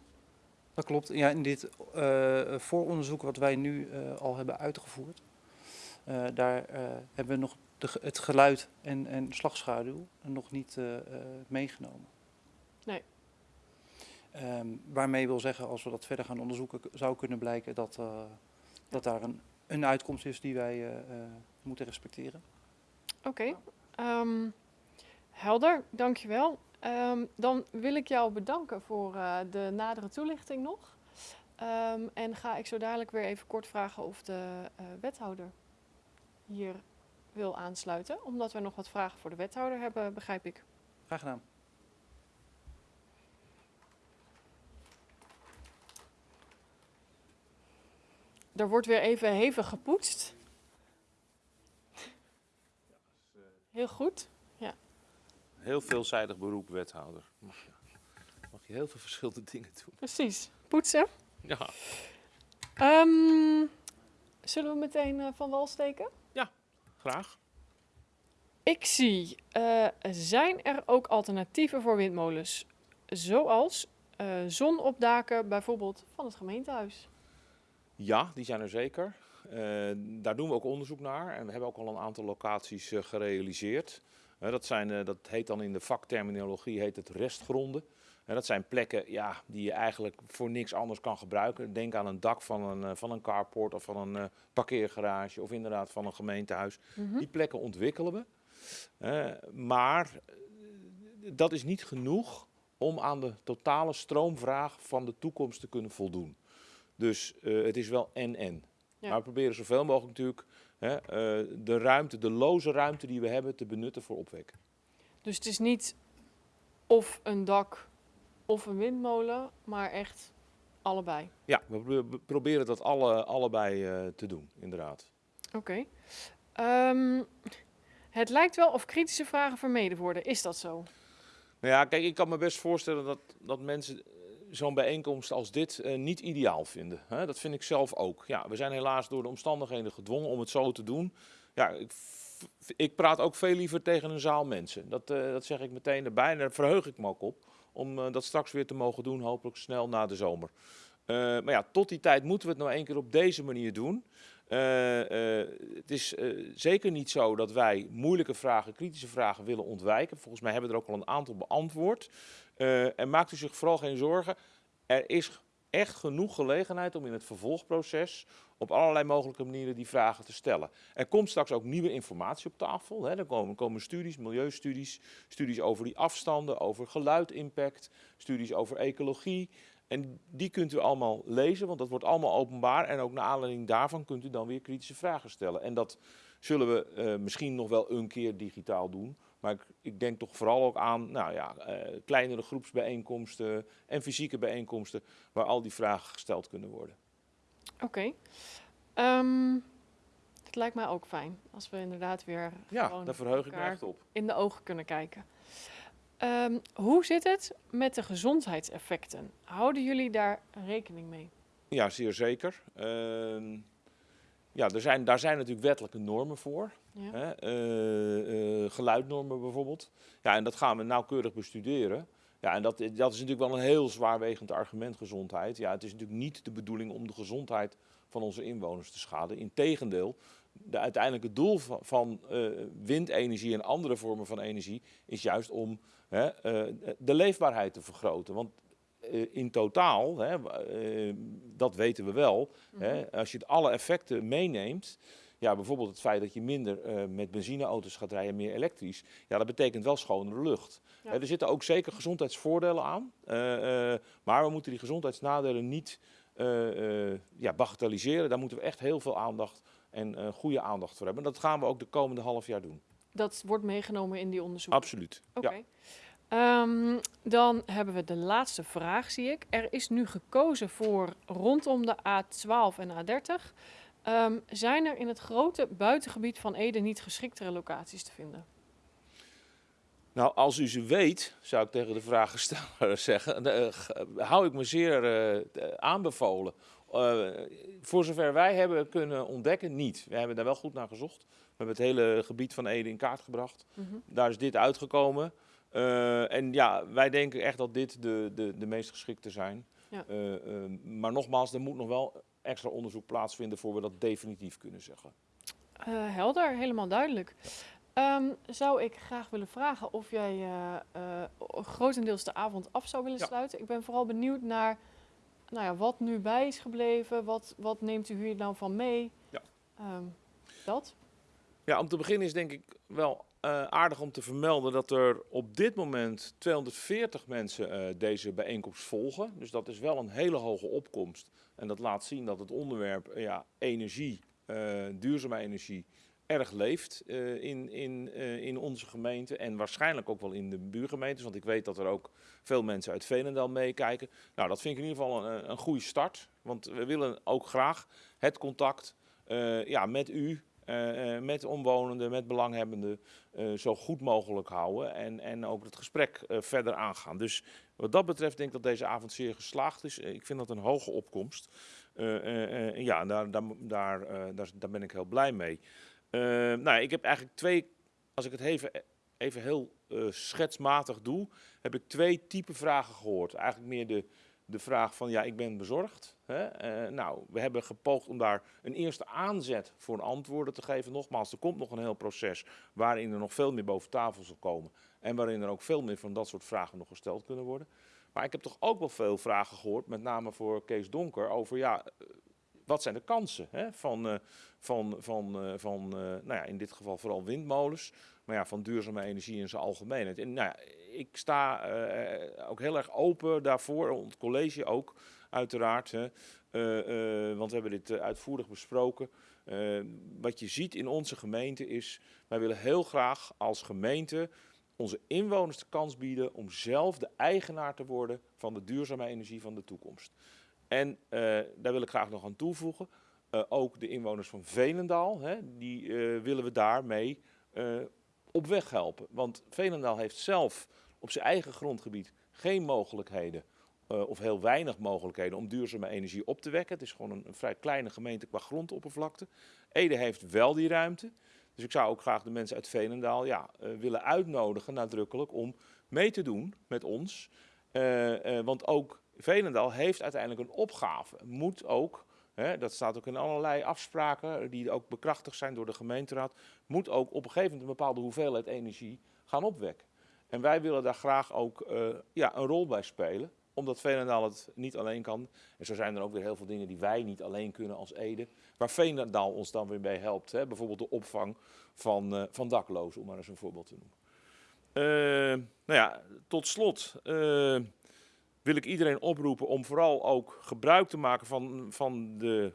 Dat klopt. Ja, in dit eh, vooronderzoek wat wij nu eh, al hebben uitgevoerd, eh, daar hebben we nog de, het geluid en, en slagschaduw nog niet meegenomen. Nee. Ehm, waarmee wil zeggen, als we dat verder gaan onderzoeken, zou kunnen blijken dat, dat daar een, een uitkomst is die wij moeten respecteren. Oké, ehm, helder, dankjewel. Ehm, dan wil ik jou bedanken voor eh, de nadere toelichting nog. Ehm, en ga ik zo dadelijk weer even kort vragen of de eh, wethouder hier wil aansluiten. Omdat we nog wat vragen voor de wethouder hebben, begrijp ik. Graag gedaan. Er wordt weer even hevig gepoetst. Heel goed. Heel veelzijdig beroep, wethouder. Mag je, mag je heel veel verschillende dingen doen. Precies. Poetsen. Ja, Ehm, zullen we meteen eh, van wal steken? graag. Ik zie, eh, zijn er ook alternatieven voor windmolens? Zoals eh, zon op daken bijvoorbeeld van het gemeentehuis. Ja, die zijn er zeker. Eh, daar doen we ook onderzoek naar. En we hebben ook al een aantal locaties eh, gerealiseerd. Eh, dat, zijn, dat heet dan in de vakterminologie heet het restgronden. En dat zijn plekken ja, die je eigenlijk voor niks anders kan gebruiken. Denk aan een dak van een, van een carport of van een parkeergarage of inderdaad van een gemeentehuis. Die plekken ontwikkelen we. Maar dat is niet genoeg om aan de totale stroomvraag van de toekomst te kunnen voldoen. Dus het is wel en-en. Ja. Maar we proberen zoveel mogelijk natuurlijk hè, eh, de ruimte, de loze ruimte die we hebben, te benutten voor opwekken. Dus het is niet of een dak of een windmolen, maar echt allebei. Ja, we pro- we proberen dat alle, allebei eh, te doen, inderdaad. Oké. Ehm, het lijkt wel of kritische vragen vermeden worden. Is dat zo? Nou ja, kijk, ik kan me best voorstellen dat, dat mensen zo'n bijeenkomst als dit eh, niet ideaal vinden. Hè? Dat vind ik zelf ook. Ja, we zijn helaas door de omstandigheden gedwongen om het zo te doen. Ja, ik, ik praat ook veel liever tegen een zaal mensen. Dat, eh, dat zeg ik meteen erbij en daar verheug ik me ook op. Om eh, dat straks weer te mogen doen, hopelijk snel na de zomer. Maar ja, tot die tijd moeten we het nou één keer op deze manier doen. Het is zeker niet zo dat wij moeilijke vragen, kritische vragen willen ontwijken. Volgens mij hebben we er ook al een aantal beantwoord. Eh, en maakt u zich vooral geen zorgen. Er is echt genoeg gelegenheid om in het vervolgproces op allerlei mogelijke manieren die vragen te stellen. Er komt straks ook nieuwe informatie op tafel. Hè. Er komen, komen studies, milieustudies, studies over die afstanden, over geluidimpact, studies over ecologie. En die kunt u allemaal lezen, want dat wordt allemaal openbaar. En ook naar aanleiding daarvan kunt u dan weer kritische vragen stellen. En dat zullen we eh, misschien nog wel een keer digitaal doen. Maar ik, ik denk toch vooral ook aan nou ja, eh, kleinere groepsbijeenkomsten en fysieke bijeenkomsten waar al die vragen gesteld kunnen worden. Oké. Ehm, het lijkt mij ook fijn. Als we inderdaad weer Ja, daar verheug ik me echt op. in de ogen kunnen kijken. Ehm, hoe zit het met de gezondheidseffecten? Houden jullie daar rekening mee? Ja, zeer zeker. Ehm, ja, er zijn, daar zijn natuurlijk wettelijke normen voor. Ja. Hè? eh, eh, geluidnormen bijvoorbeeld. Ja, en dat gaan we nauwkeurig bestuderen. Ja, en dat, dat is natuurlijk wel een heel zwaarwegend argument, gezondheid. Ja, het is natuurlijk niet de bedoeling om de gezondheid van onze inwoners te schaden. Integendeel, de uiteindelijke doel van, van eh, windenergie en andere vormen van energie is juist om hè, eh, de leefbaarheid te vergroten. Want eh, in totaal, hè, eh, dat weten we wel, Mhm. hè, als je alle effecten meeneemt, ja, bijvoorbeeld het feit dat je minder eh, met benzineauto's gaat rijden, meer elektrisch, ja, dat betekent wel schonere lucht. Ja. Er zitten ook zeker gezondheidsvoordelen aan, eh, eh, maar we moeten die gezondheidsnadelen niet eh, eh, ja, bagatelliseren. Daar moeten we echt heel veel aandacht en eh, goede aandacht voor hebben. Dat gaan we ook de komende half jaar doen. Dat wordt meegenomen in die onderzoeken. Absoluut. Oké. Ja. Ehm, dan hebben we de laatste vraag, zie ik. Er is nu gekozen voor rondom de A12 en A30. Ehm, zijn er in het grote buitengebied van Ede niet geschiktere locaties te vinden? Nou, als u ze weet, zou ik tegen de vragensteller zeggen, eh, hou ik me zeer eh, aanbevolen. Eh, voor zover wij hebben kunnen ontdekken, niet. We hebben daar wel goed naar gezocht. We hebben het hele gebied van Ede in kaart gebracht. Mhm. Daar is dit uitgekomen. Eh, en ja, wij denken echt dat dit de, de, de meest geschikte zijn. Ja. Eh, eh, maar nogmaals, er moet nog wel extra onderzoek plaatsvinden voor we dat definitief kunnen zeggen. Helder, helemaal duidelijk. Ehm, zou ik graag willen vragen of jij grotendeels de avond af zou willen Ja. sluiten. Ik ben vooral benieuwd naar nou ja, wat nu bij is gebleven. Wat, wat neemt u hier nou van mee? Ja. Ehm, dat? Ja, om te beginnen is denk ik wel eh, aardig om te vermelden dat er op dit moment 240 mensen eh, deze bijeenkomst volgen. Dus dat is wel een hele hoge opkomst. En dat laat zien dat het onderwerp eh, ja, energie, duurzame energie, erg leeft in, in, in onze gemeente. En waarschijnlijk ook wel in de buurgemeentes. Want ik weet dat er ook veel mensen uit Veenendaal meekijken. Nou, dat vind ik in ieder geval een, een goede start. Want we willen ook graag het contact ja, met u, eh, eh, met omwonenden, met belanghebbenden, eh, zo goed mogelijk houden. En, en ook het gesprek verder aangaan. Dus wat dat betreft denk ik dat deze avond zeer geslaagd is. Ik vind dat een hoge opkomst. Ja, daar, daar, daar, daar, ben ik heel blij mee. Nou, ik heb eigenlijk twee, als ik het even, even heel schetsmatig doe, heb ik twee type vragen gehoord. Eigenlijk meer de, de vraag van, ja, ik ben bezorgd. Eh, nou, we hebben gepoogd om daar een eerste aanzet voor antwoorden te geven. Nogmaals, er komt nog een heel proces waarin er nog veel meer boven tafel zal komen. En waarin er ook veel meer van dat soort vragen nog gesteld kunnen worden. Maar ik heb toch ook wel veel vragen gehoord, met name voor Kees Donker, over ja, eh, wat zijn de kansen hè, van, eh, van, van, van nou ja, in dit geval vooral windmolens, maar ja, van duurzame energie in zijn algemeenheid. En nou ja, ik sta ook heel erg open daarvoor, het college ook, uiteraard. Hè, eh, eh, want we hebben dit eh, uitvoerig besproken. Wat je ziet in onze gemeente is, wij willen heel graag als gemeente onze inwoners de kans bieden om zelf de eigenaar te worden van de duurzame energie van de toekomst. En daar wil ik graag nog aan toevoegen, ook de inwoners van Veenendaal, hè, die willen we daarmee op weg helpen. Want Veenendaal heeft zelf op zijn eigen grondgebied geen mogelijkheden eh, of heel weinig mogelijkheden om duurzame energie op te wekken. Het is gewoon een, vrij kleine gemeente qua grondoppervlakte. Ede heeft wel die ruimte. Dus ik zou ook graag de mensen uit Veenendaal ja, eh, willen uitnodigen, nadrukkelijk, om mee te doen met ons. Eh, want ook Veenendaal heeft uiteindelijk een opgave. Moet ook, hè, dat staat ook in allerlei afspraken die ook bekrachtigd zijn door de gemeenteraad, moet ook op een gegeven moment een bepaalde hoeveelheid energie gaan opwekken. En wij willen daar graag ook ja, een rol bij spelen omdat Veenendaal het niet alleen kan. En zo zijn er ook weer heel veel dingen die wij niet alleen kunnen als Ede. Waar Veenendaal ons dan weer bij helpt. Hè? Bijvoorbeeld de opvang van, eh, van daklozen, om maar eens een voorbeeld te noemen. Eh, nou ja, tot slot eh, wil ik iedereen oproepen om vooral ook gebruik te maken van, van de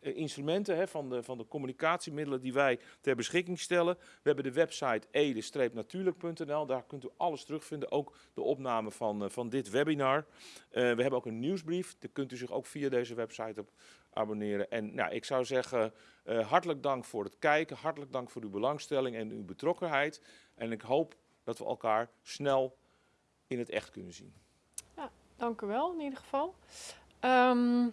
instrumenten hè, van, de, van de communicatiemiddelen die wij ter beschikking stellen. We hebben de website ede-natuurlijk.nl. Daar kunt u alles terugvinden, ook de opname van, eh, van dit webinar. Eh, we hebben ook een nieuwsbrief. Daar kunt u zich ook via deze website op abonneren. En nou, ik zou zeggen, hartelijk dank voor het kijken. Hartelijk dank voor uw belangstelling en uw betrokkenheid. En ik hoop dat we elkaar snel in het echt kunnen zien. Ja, dank u wel in ieder geval. Um,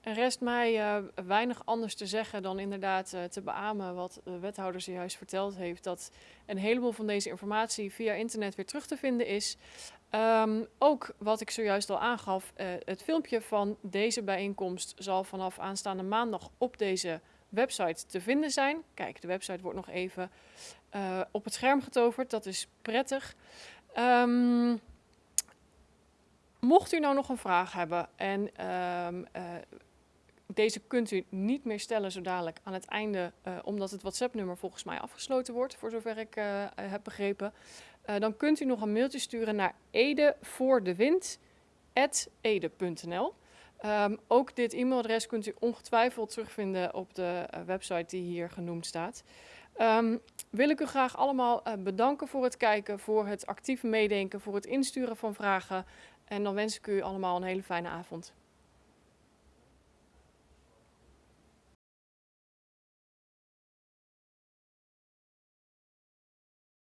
er rest mij uh, weinig anders te zeggen dan inderdaad uh, te beamen wat de wethouder zojuist verteld heeft. Dat een heleboel van deze informatie via internet weer terug te vinden is. Um, ook wat ik zojuist al aangaf, uh, het filmpje van deze bijeenkomst zal vanaf aanstaande maandag op deze website te vinden zijn. Kijk, de website wordt nog even op het scherm getoverd, dat is prettig. Um, mocht u nou nog een vraag hebben en deze kunt u niet meer stellen zo dadelijk aan het einde, uh, omdat het WhatsApp-nummer volgens mij afgesloten wordt, voor zover ik uh, heb begrepen. Uh, dan kunt u nog een mailtje sturen naar edevoordewind.ede.nl. Um, ehm, ook dit e-mailadres kunt u ongetwijfeld terugvinden op de website die hier genoemd staat. Um, wil ik u graag allemaal bedanken voor het kijken, voor het actieve meedenken, voor het insturen van vragen. En dan wens ik u allemaal een hele fijne avond.